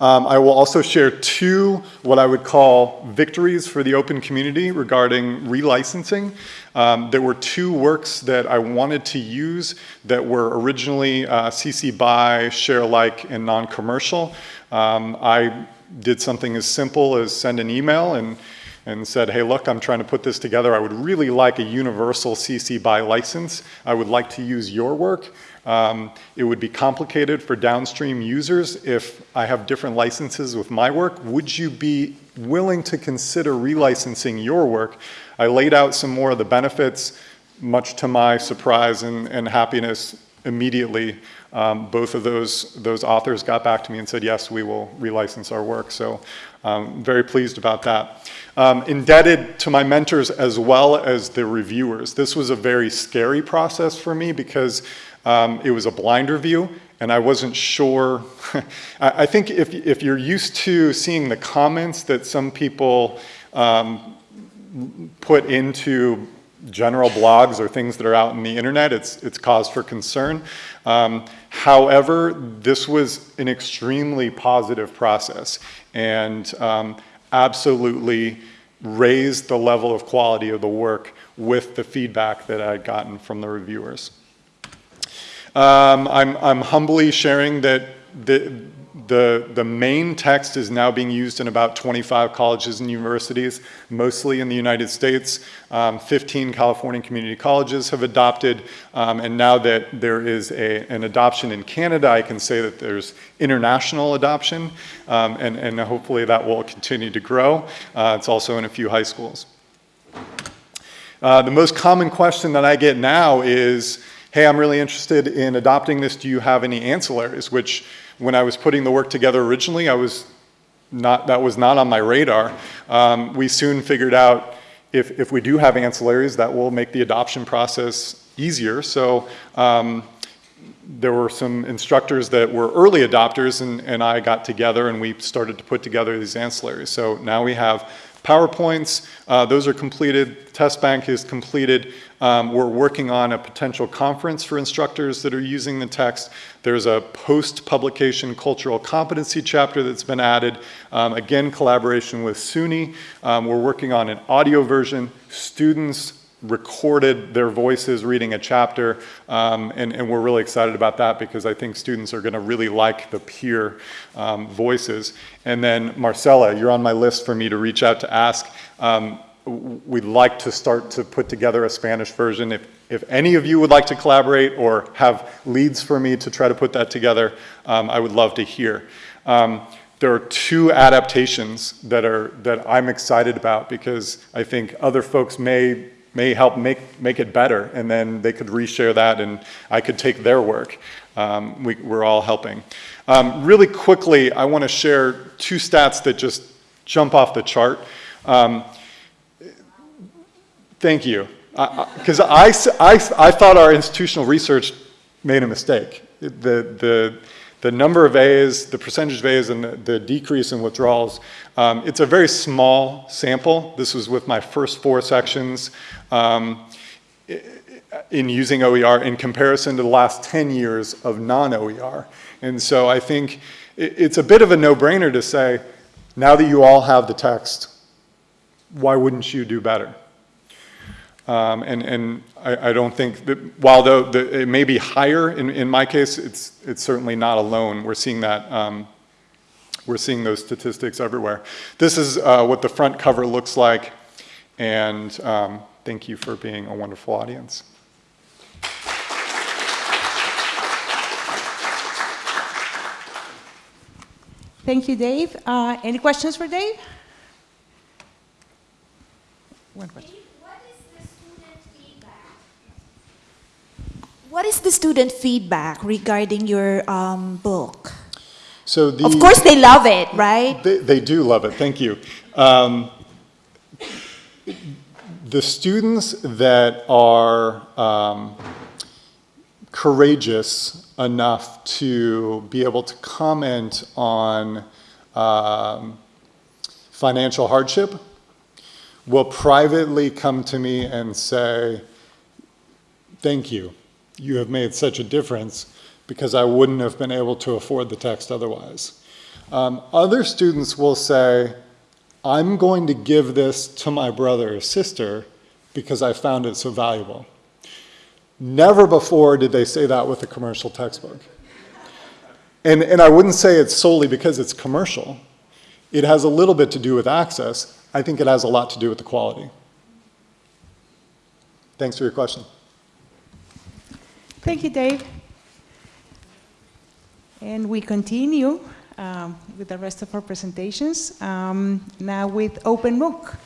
Um, I will also share two what I would call victories for the open community regarding relicensing. Um, there were two works that I wanted to use that were originally uh, CC BY, share alike, and non-commercial. Um, I did something as simple as send an email and and said, hey, look, I'm trying to put this together. I would really like a universal CC BY license. I would like to use your work. Um, it would be complicated for downstream users if I have different licenses with my work. Would you be willing to consider relicensing your work? I laid out some more of the benefits, much to my surprise and, and happiness immediately. Um, both of those, those authors got back to me and said, yes, we will relicense our work. So I'm um, very pleased about that. Um, indebted to my mentors as well as the reviewers. This was a very scary process for me because um, it was a blind review and I wasn't sure. I think if, if you're used to seeing the comments that some people um, put into general blogs or things that are out in the internet, it's, it's cause for concern. Um, however, this was an extremely positive process and um, absolutely raised the level of quality of the work with the feedback that I'd gotten from the reviewers. Um, I'm, I'm humbly sharing that the, the, the main text is now being used in about 25 colleges and universities, mostly in the United States. Um, 15 California community colleges have adopted, um, and now that there is a, an adoption in Canada, I can say that there's international adoption, um, and, and hopefully that will continue to grow. Uh, it's also in a few high schools. Uh, the most common question that I get now is, hey, I'm really interested in adopting this. Do you have any ancillaries? Which, when I was putting the work together originally, I was not, that was not on my radar. Um, we soon figured out if, if we do have ancillaries, that will make the adoption process easier. So um, there were some instructors that were early adopters and, and I got together and we started to put together these ancillaries. So now we have PowerPoints, uh, those are completed, test bank is completed. Um, we're working on a potential conference for instructors that are using the text. There's a post-publication cultural competency chapter that's been added. Um, again, collaboration with SUNY. Um, we're working on an audio version. Students recorded their voices reading a chapter, um, and, and, we're really excited about that because I think students are going to really like the peer um, voices. And then Marcella, you're on my list for me to reach out to ask. Um, we'd like to start to put together a Spanish version. If, if any of you would like to collaborate or have leads for me to try to put that together, um, I would love to hear. Um, there are two adaptations that are that I'm excited about because I think other folks may may help make, make it better and then they could reshare that and I could take their work. Um, we, are all helping. Um, really quickly, I want to share two stats that just jump off the chart. Um, thank you. Because I, I, I, I, thought our institutional research made a mistake. The, the, the number of A's, the percentage of A's, and the, the decrease in withdrawals, um, it's a very small sample. This was with my first four sections um, in using OER in comparison to the last 10 years of non-OER. And so I think it's a bit of a no-brainer to say, now that you all have the text, why wouldn't you do better? Um, and and I, I, don't think that while the, the, it may be higher in, in my case, it's, it's certainly not alone. We're seeing that, um, we're seeing those statistics everywhere. This is uh, what the front cover looks like. And um, thank you for being a wonderful audience. Thank you, Dave. Uh, any questions for Dave? One question. What is the student feedback regarding your um, book? So the, of course they love it, right? They, they do love it, thank you. Um, the students that are um, courageous enough to be able to comment on um, financial hardship will privately come to me and say, thank you you have made such a difference because I wouldn't have been able to afford the text otherwise. Um, other students will say, I'm going to give this to my brother or sister because I found it so valuable. Never before did they say that with a commercial textbook. And, and I wouldn't say it's solely because it's commercial. It has a little bit to do with access. I think it has a lot to do with the quality. Thanks for your question. Thank you, Dave. And we continue um, with the rest of our presentations. Um, now with Open MOOC,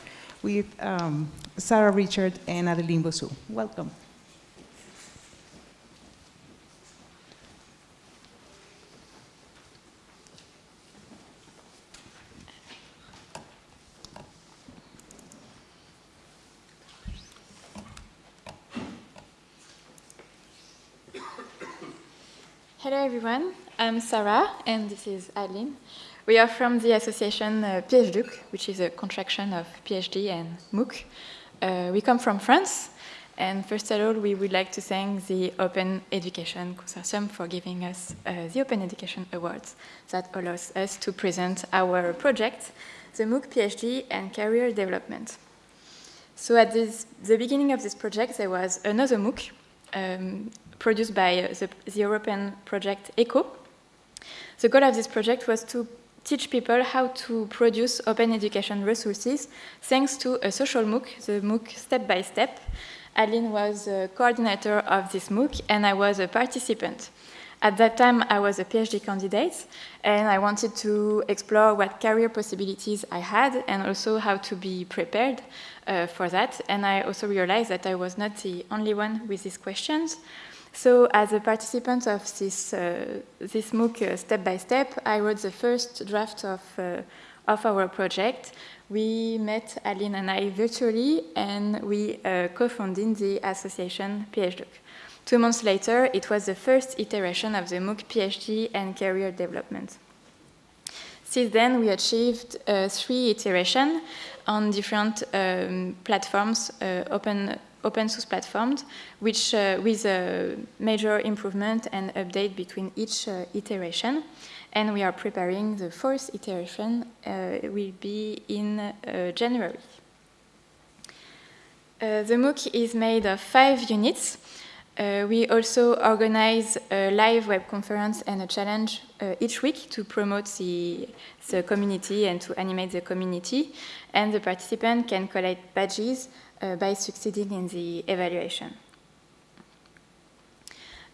with um, Sarah Richard and Adeline Bossu. Welcome. Hello everyone, I'm Sarah and this is Adeline. We are from the association uh, PhDOOC, which is a contraction of PhD and MOOC. Uh, we come from France and first of all we would like to thank the Open Education Consortium for giving us uh, the Open Education Awards that allows us to present our project, the MOOC PhD and Career Development. So at this, the beginning of this project there was another MOOC um, produced by the, the European project ECO. The goal of this project was to teach people how to produce open education resources thanks to a social MOOC, the MOOC Step by Step. Aline was the coordinator of this MOOC and I was a participant. At that time, I was a PhD candidate and I wanted to explore what career possibilities I had and also how to be prepared uh, for that. And I also realized that I was not the only one with these questions. So as a participant of this, uh, this MOOC uh, step by step, I wrote the first draft of, uh, of our project. We met Aline and I virtually and we uh, co-founded the association PhDOOC. Two months later, it was the first iteration of the MOOC PhD and career development. Since then, we achieved uh, three iterations on different um, platforms, uh, open open source platforms, which uh, with a major improvement and update between each uh, iteration. And we are preparing the fourth iteration, uh, will be in uh, January. Uh, the MOOC is made of five units. Uh, we also organize a live web conference and a challenge each week to promote the, the community and to animate the community. And the participant can collect badges uh, by succeeding in the evaluation.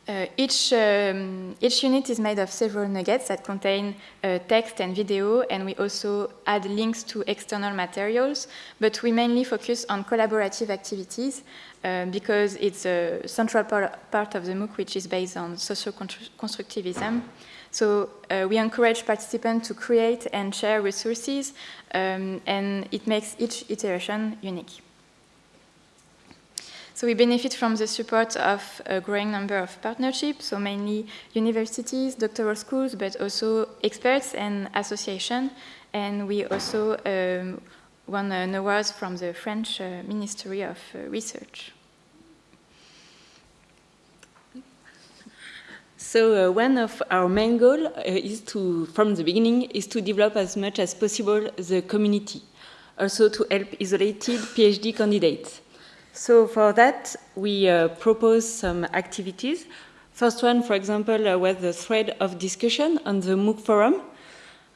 Uh, each, um, each unit is made of several nuggets that contain uh, text and video, and we also add links to external materials, but we mainly focus on collaborative activities uh, because it's a central par part of the MOOC which is based on social constructivism. So uh, we encourage participants to create and share resources, um, and it makes each iteration unique. So we benefit from the support of a growing number of partnerships, so mainly universities, doctoral schools, but also experts and associations. And we also um, won an award from the French uh, Ministry of uh, Research. So uh, one of our main goals uh, is to, from the beginning, is to develop as much as possible the community, also to help isolated PhD candidates. So for that, we uh, propose some activities. First one, for example, uh, was the thread of discussion on the MOOC forum.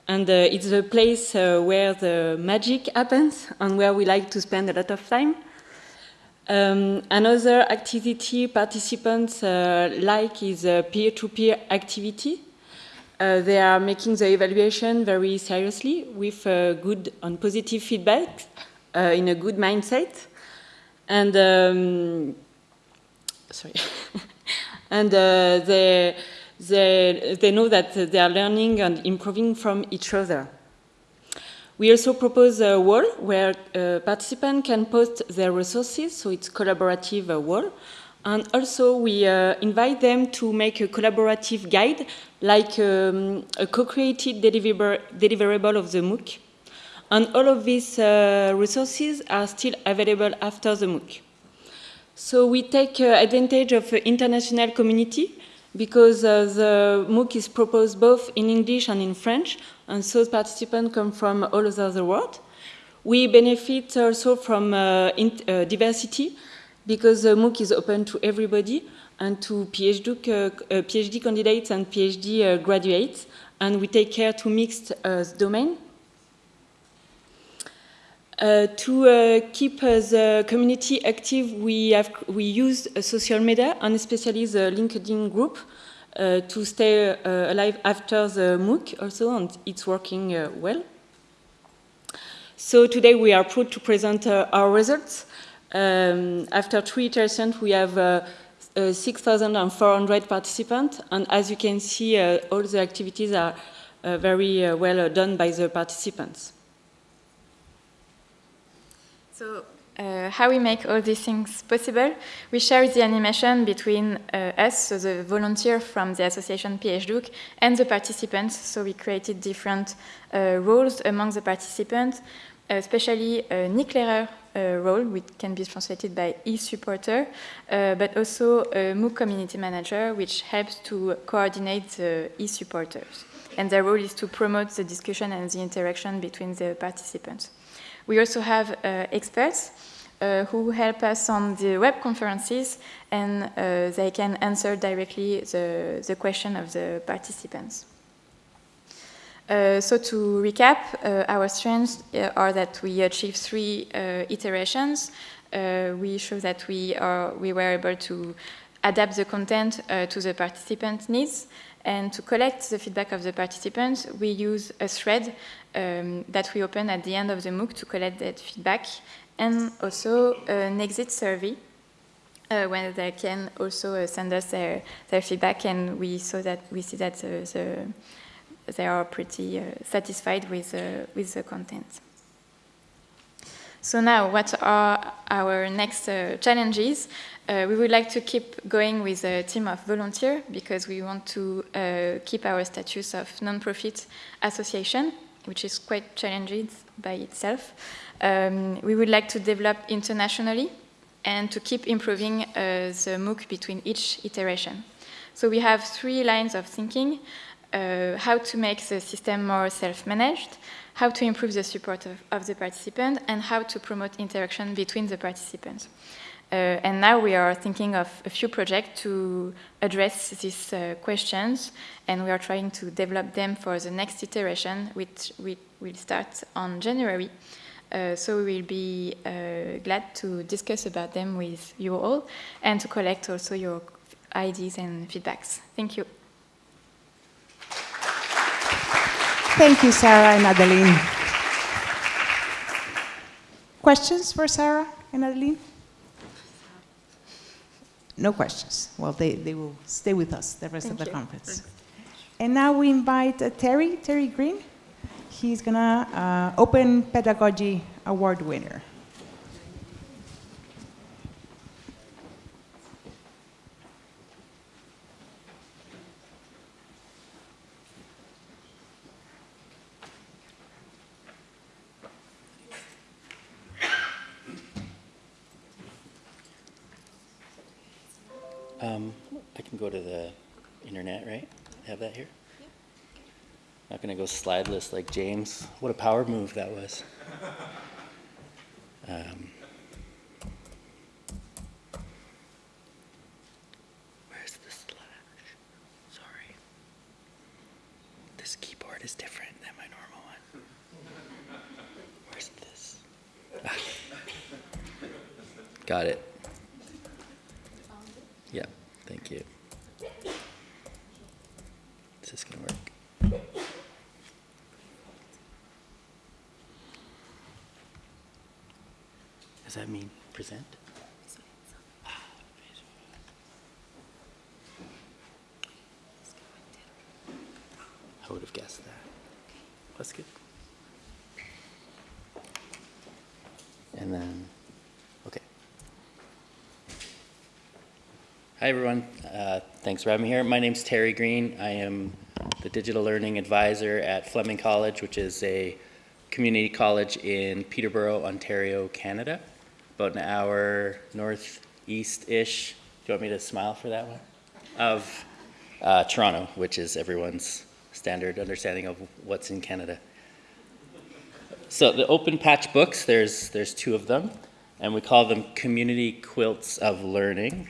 And uh, it's the place uh, where the magic happens and where we like to spend a lot of time. Um, another activity participants uh, like is a peer-to-peer -peer activity. Uh, they are making the evaluation very seriously with good and positive feedback in a good mindset. And um, sorry, and uh, they, they, they know that they are learning and improving from each other. We also propose a wall where uh, participants can post their resources, so it's collaborative uh, wall. And also we uh, invite them to make a collaborative guide, like um, a co-created deliver deliverable of the MOOC. And all of these uh, resources are still available after the MOOC. So we take uh, advantage of the international community because uh, the MOOC is proposed both in English and in French, and so participants come from all over the world. We benefit also from uh, uh, diversity because the MOOC is open to everybody and to PhD, uh, PhD candidates and PhD graduates, and we take care to mix uh, domain uh, to uh, keep uh, the community active, we, have, we use social media, and especially the LinkedIn group, uh, to stay uh, alive after the MOOC also, and it's working uh, well. So today we are proud to present our results. Um, after three iterations, we have 6,400 participants, and as you can see, all the activities are very well done by the participants. So uh, how we make all these things possible, we share the animation between uh, us, so the volunteer from the association PhDOOC, and the participants. So we created different uh, roles among the participants, especially a Nick Lehrer uh, role, which can be translated by e-supporter, uh, but also a MOOC community manager, which helps to coordinate the e-supporters. And their role is to promote the discussion and the interaction between the participants. We also have uh, experts uh, who help us on the web conferences and uh, they can answer directly the, the question of the participants. Uh, so to recap, uh, our strengths uh, are that we achieve three iterations. we show that we, are, we were able to adapt the content to the participant needs. And to collect the feedback of the participants, we use a thread um, that we open at the end of the MOOC to collect that feedback, and also an exit survey uh, where they can also uh, send us their, their feedback, and we saw that we see that uh, the, they are pretty uh, satisfied with with the content. So now, what are our next uh, challenges? Uh, we would like to keep going with a team of volunteers because we want to uh, keep our status of non-profit association, which is quite challenging by itself. Um, we would like to develop internationally and to keep improving uh, the MOOC between each iteration. So we have three lines of thinking, uh, how to make the system more self-managed, how to improve the support of, of the participant, and how to promote interaction between the participants. Uh, and now we are thinking of a few projects to address these uh, questions, and we are trying to develop them for the next iteration, which we will start on January. Uh, so we will be uh, glad to discuss about them with you all, and to collect also your ideas and feedbacks. Thank you. Thank you, Sarah and Adeline. Questions for Sarah and Adeline? No questions. Well, they, they will stay with us the rest Thank of the you. conference. And now we invite uh, Terry, Terry Green. He's gonna uh, Open Pedagogy Award winner. Slideless like James. What a power move that was. Um, where's the slash? Sorry. This keyboard is different than my normal one. Where's this? Ah. Got it. Yeah, thank you. Is this gonna work? Does that mean present? Ah, visual. I would have guessed that. That's good. And then, okay. Hi, everyone. Uh, thanks for having me here. My name's Terry Green. I am the digital learning advisor at Fleming College, which is a community college in Peterborough, Ontario, Canada. About an hour northeast-ish. Do you want me to smile for that one? Of uh, Toronto, which is everyone's standard understanding of what's in Canada. So the open patch books, there's, there's two of them, and we call them community quilts of learning.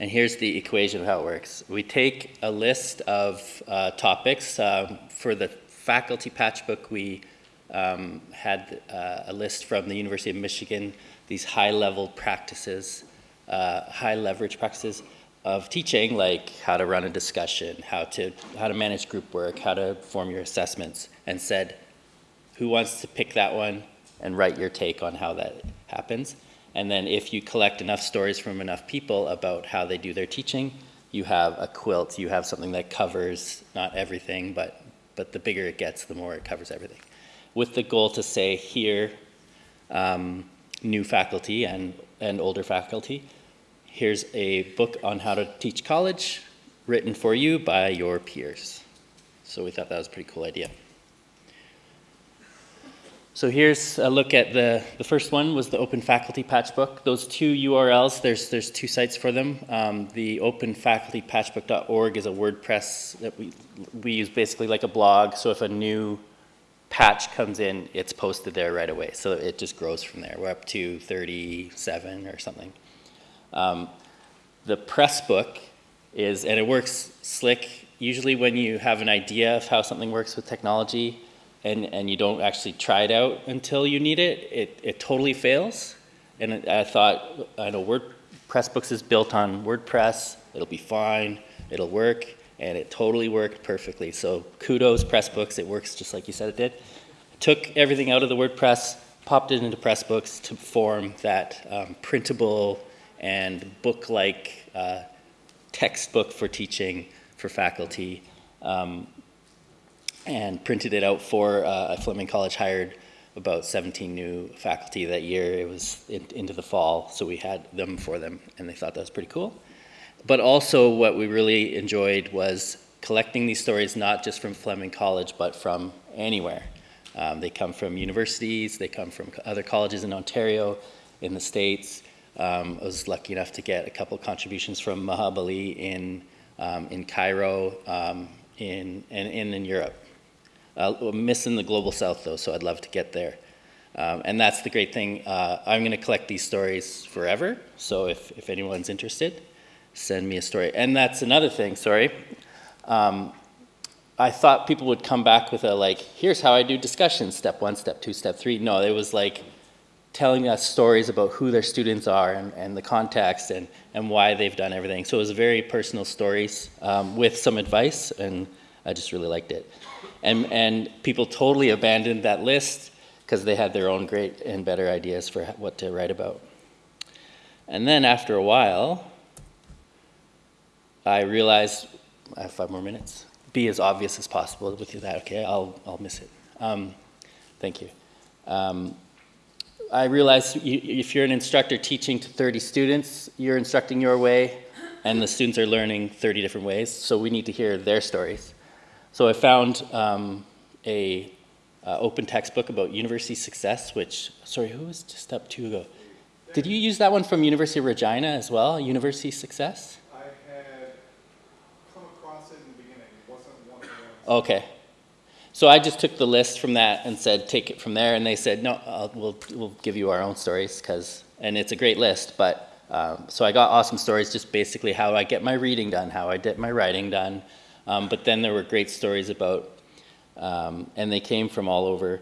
And here's the equation of how it works. We take a list of uh, topics. Um, for the faculty patch book, we um, had uh, a list from the University of Michigan, these high-level practices, uh, high leverage practices of teaching, like how to run a discussion, how to, how to manage group work, how to form your assessments, and said, who wants to pick that one and write your take on how that happens? And then if you collect enough stories from enough people about how they do their teaching, you have a quilt, you have something that covers not everything, but, but the bigger it gets, the more it covers everything. With the goal to say here, um, new faculty and, and older faculty, here's a book on how to teach college written for you by your peers. So we thought that was a pretty cool idea. So here's a look at the, the first one was the Open Faculty Patchbook. Those two URLs, there's, there's two sites for them. Um, the openfacultypatchbook.org is a WordPress that we, we use basically like a blog. So if a new patch comes in, it's posted there right away. So it just grows from there. We're up to 37 or something. Um, the Pressbook is, and it works slick. Usually when you have an idea of how something works with technology, and, and you don't actually try it out until you need it, it, it totally fails. And it, I thought, I know WordPress Books is built on WordPress, it'll be fine, it'll work, and it totally worked perfectly. So kudos Pressbooks, it works just like you said it did. Took everything out of the WordPress, popped it into Pressbooks to form that um, printable and book-like uh, textbook for teaching for faculty. Um, and printed it out for uh, Fleming College hired about 17 new faculty that year. It was in, into the fall, so we had them for them, and they thought that was pretty cool. But also what we really enjoyed was collecting these stories not just from Fleming College, but from anywhere. Um, they come from universities, they come from other colleges in Ontario, in the States. Um, I was lucky enough to get a couple contributions from Maha Bali in, um, in Cairo um, in, and, and in Europe. Uh, I'm missing the global south though, so I'd love to get there. Um, and that's the great thing. Uh, I'm going to collect these stories forever. So if, if anyone's interested, send me a story. And that's another thing, sorry. Um, I thought people would come back with a like, here's how I do discussions, step one, step two, step three. No, it was like telling us stories about who their students are and, and the context and, and why they've done everything. So it was very personal stories um, with some advice, and I just really liked it. And, and people totally abandoned that list because they had their own great and better ideas for what to write about. And then after a while, I realized, I have five more minutes. be as obvious as possible with that. Okay, I'll, I'll miss it. Um, thank you. Um, I realize you, if you're an instructor teaching to 30 students, you're instructing your way, and the students are learning 30 different ways, so we need to hear their stories. So I found um, a uh, open textbook about university success, which, sorry, who was just up two ago? Did you use that one from University of Regina as well, University Success? I had come across it in the beginning. It wasn't one of. Okay. So I just took the list from that and said, take it from there, and they said, no, I'll, we'll, we'll give you our own stories, because, and it's a great list, but, um, so I got awesome stories, just basically how I get my reading done, how I get my writing done, um, but then there were great stories about, um, and they came from all over,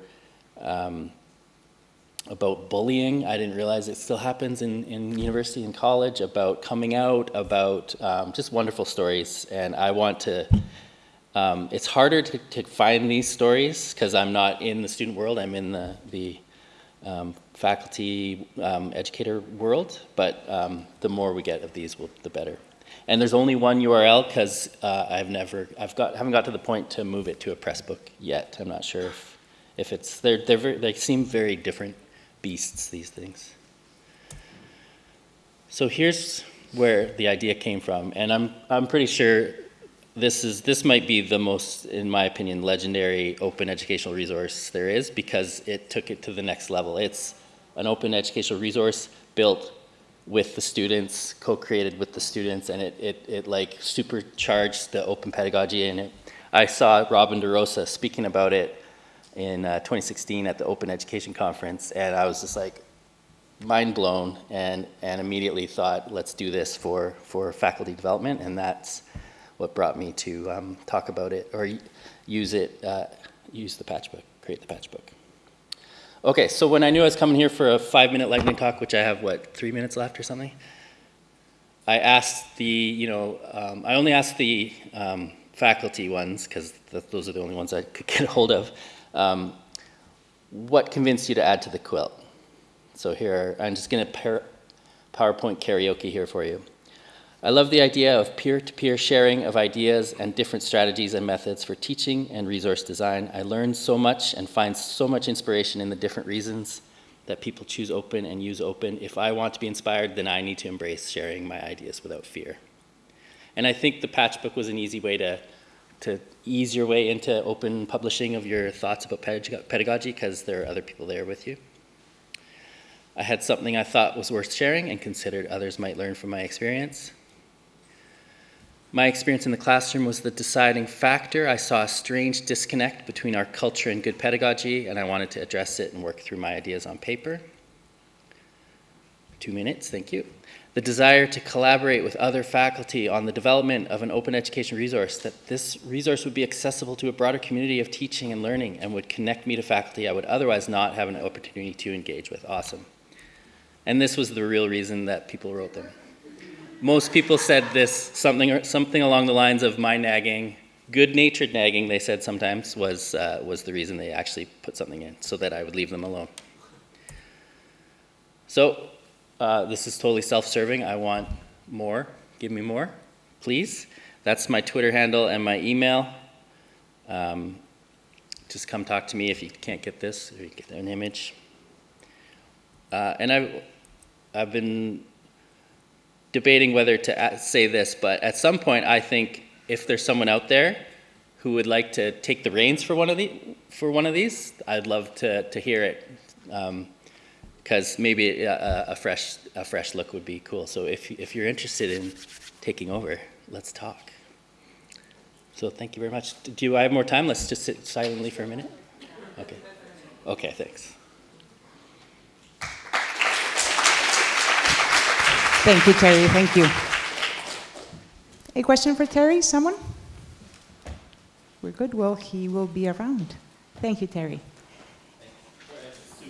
um, about bullying. I didn't realize it still happens in, in university and college, about coming out, about um, just wonderful stories. And I want to, um, it's harder to, to find these stories because I'm not in the student world, I'm in the, the um, faculty educator world, but the more we get of these, will, the better. And there's only one URL because uh, I've never, I've got, haven't got to the point to move it to a press book yet. I'm not sure if, if it's, they're, they're very, they seem very different beasts, these things. So here's where the idea came from, and I'm, I'm pretty sure this is, this might be the most, in my opinion, legendary open educational resource there is because it took it to the next level. It's an open educational resource built with the students, co-created with the students, and it, it, it like supercharged the open pedagogy in it. I saw Robin DeRosa speaking about it in uh, 2016 at the Open Education Conference, and I was just like mind blown and, and immediately thought, let's do this for, for faculty development, and that's what brought me to um, talk about it or use it, uh, use the patch book, create the patch book. Okay, so when I knew I was coming here for a five minute lightning talk, which I have, what, three minutes left or something? I asked the, you know, um, I only asked the um, faculty ones, because those are the only ones I could get a hold of. Um, what convinced you to add to the quilt? So here, I'm just going to PowerPoint karaoke here for you. I love the idea of peer-to-peer -peer sharing of ideas and different strategies and methods for teaching and resource design. I learn so much and find so much inspiration in the different reasons that people choose open and use open. If I want to be inspired, then I need to embrace sharing my ideas without fear. And I think the patch book was an easy way to, to ease your way into open publishing of your thoughts about pedagogy because there are other people there with you. I had something I thought was worth sharing and considered others might learn from my experience. My experience in the classroom was the deciding factor. I saw a strange disconnect between our culture and good pedagogy, and I wanted to address it and work through my ideas on paper. Two minutes, thank you. The desire to collaborate with other faculty on the development of an open education resource, that this resource would be accessible to a broader community of teaching and learning and would connect me to faculty I would otherwise not have an opportunity to engage with. Awesome. And this was the real reason that people wrote them most people said this, something, something along the lines of my nagging, good-natured nagging, they said sometimes, was, uh, was the reason they actually put something in, so that I would leave them alone. So uh, this is totally self-serving. I want more. Give me more, please. That's my Twitter handle and my email. Um, just come talk to me if you can't get this or you get an image. Uh, and I've, I've been debating whether to say this, but at some point I think if there's someone out there who would like to take the reins for one of the for one of these, I'd love to to hear it, because um, maybe a, a, fresh a fresh look would be cool. So if if you're interested in taking over, let's talk. So thank you very much. Do I have more time? Let's just sit silently for a minute. Okay. Okay. Thanks. Thank you, Terry. Thank you. A question for Terry? Someone? We're good. Well, he will be around. Thank you, Terry.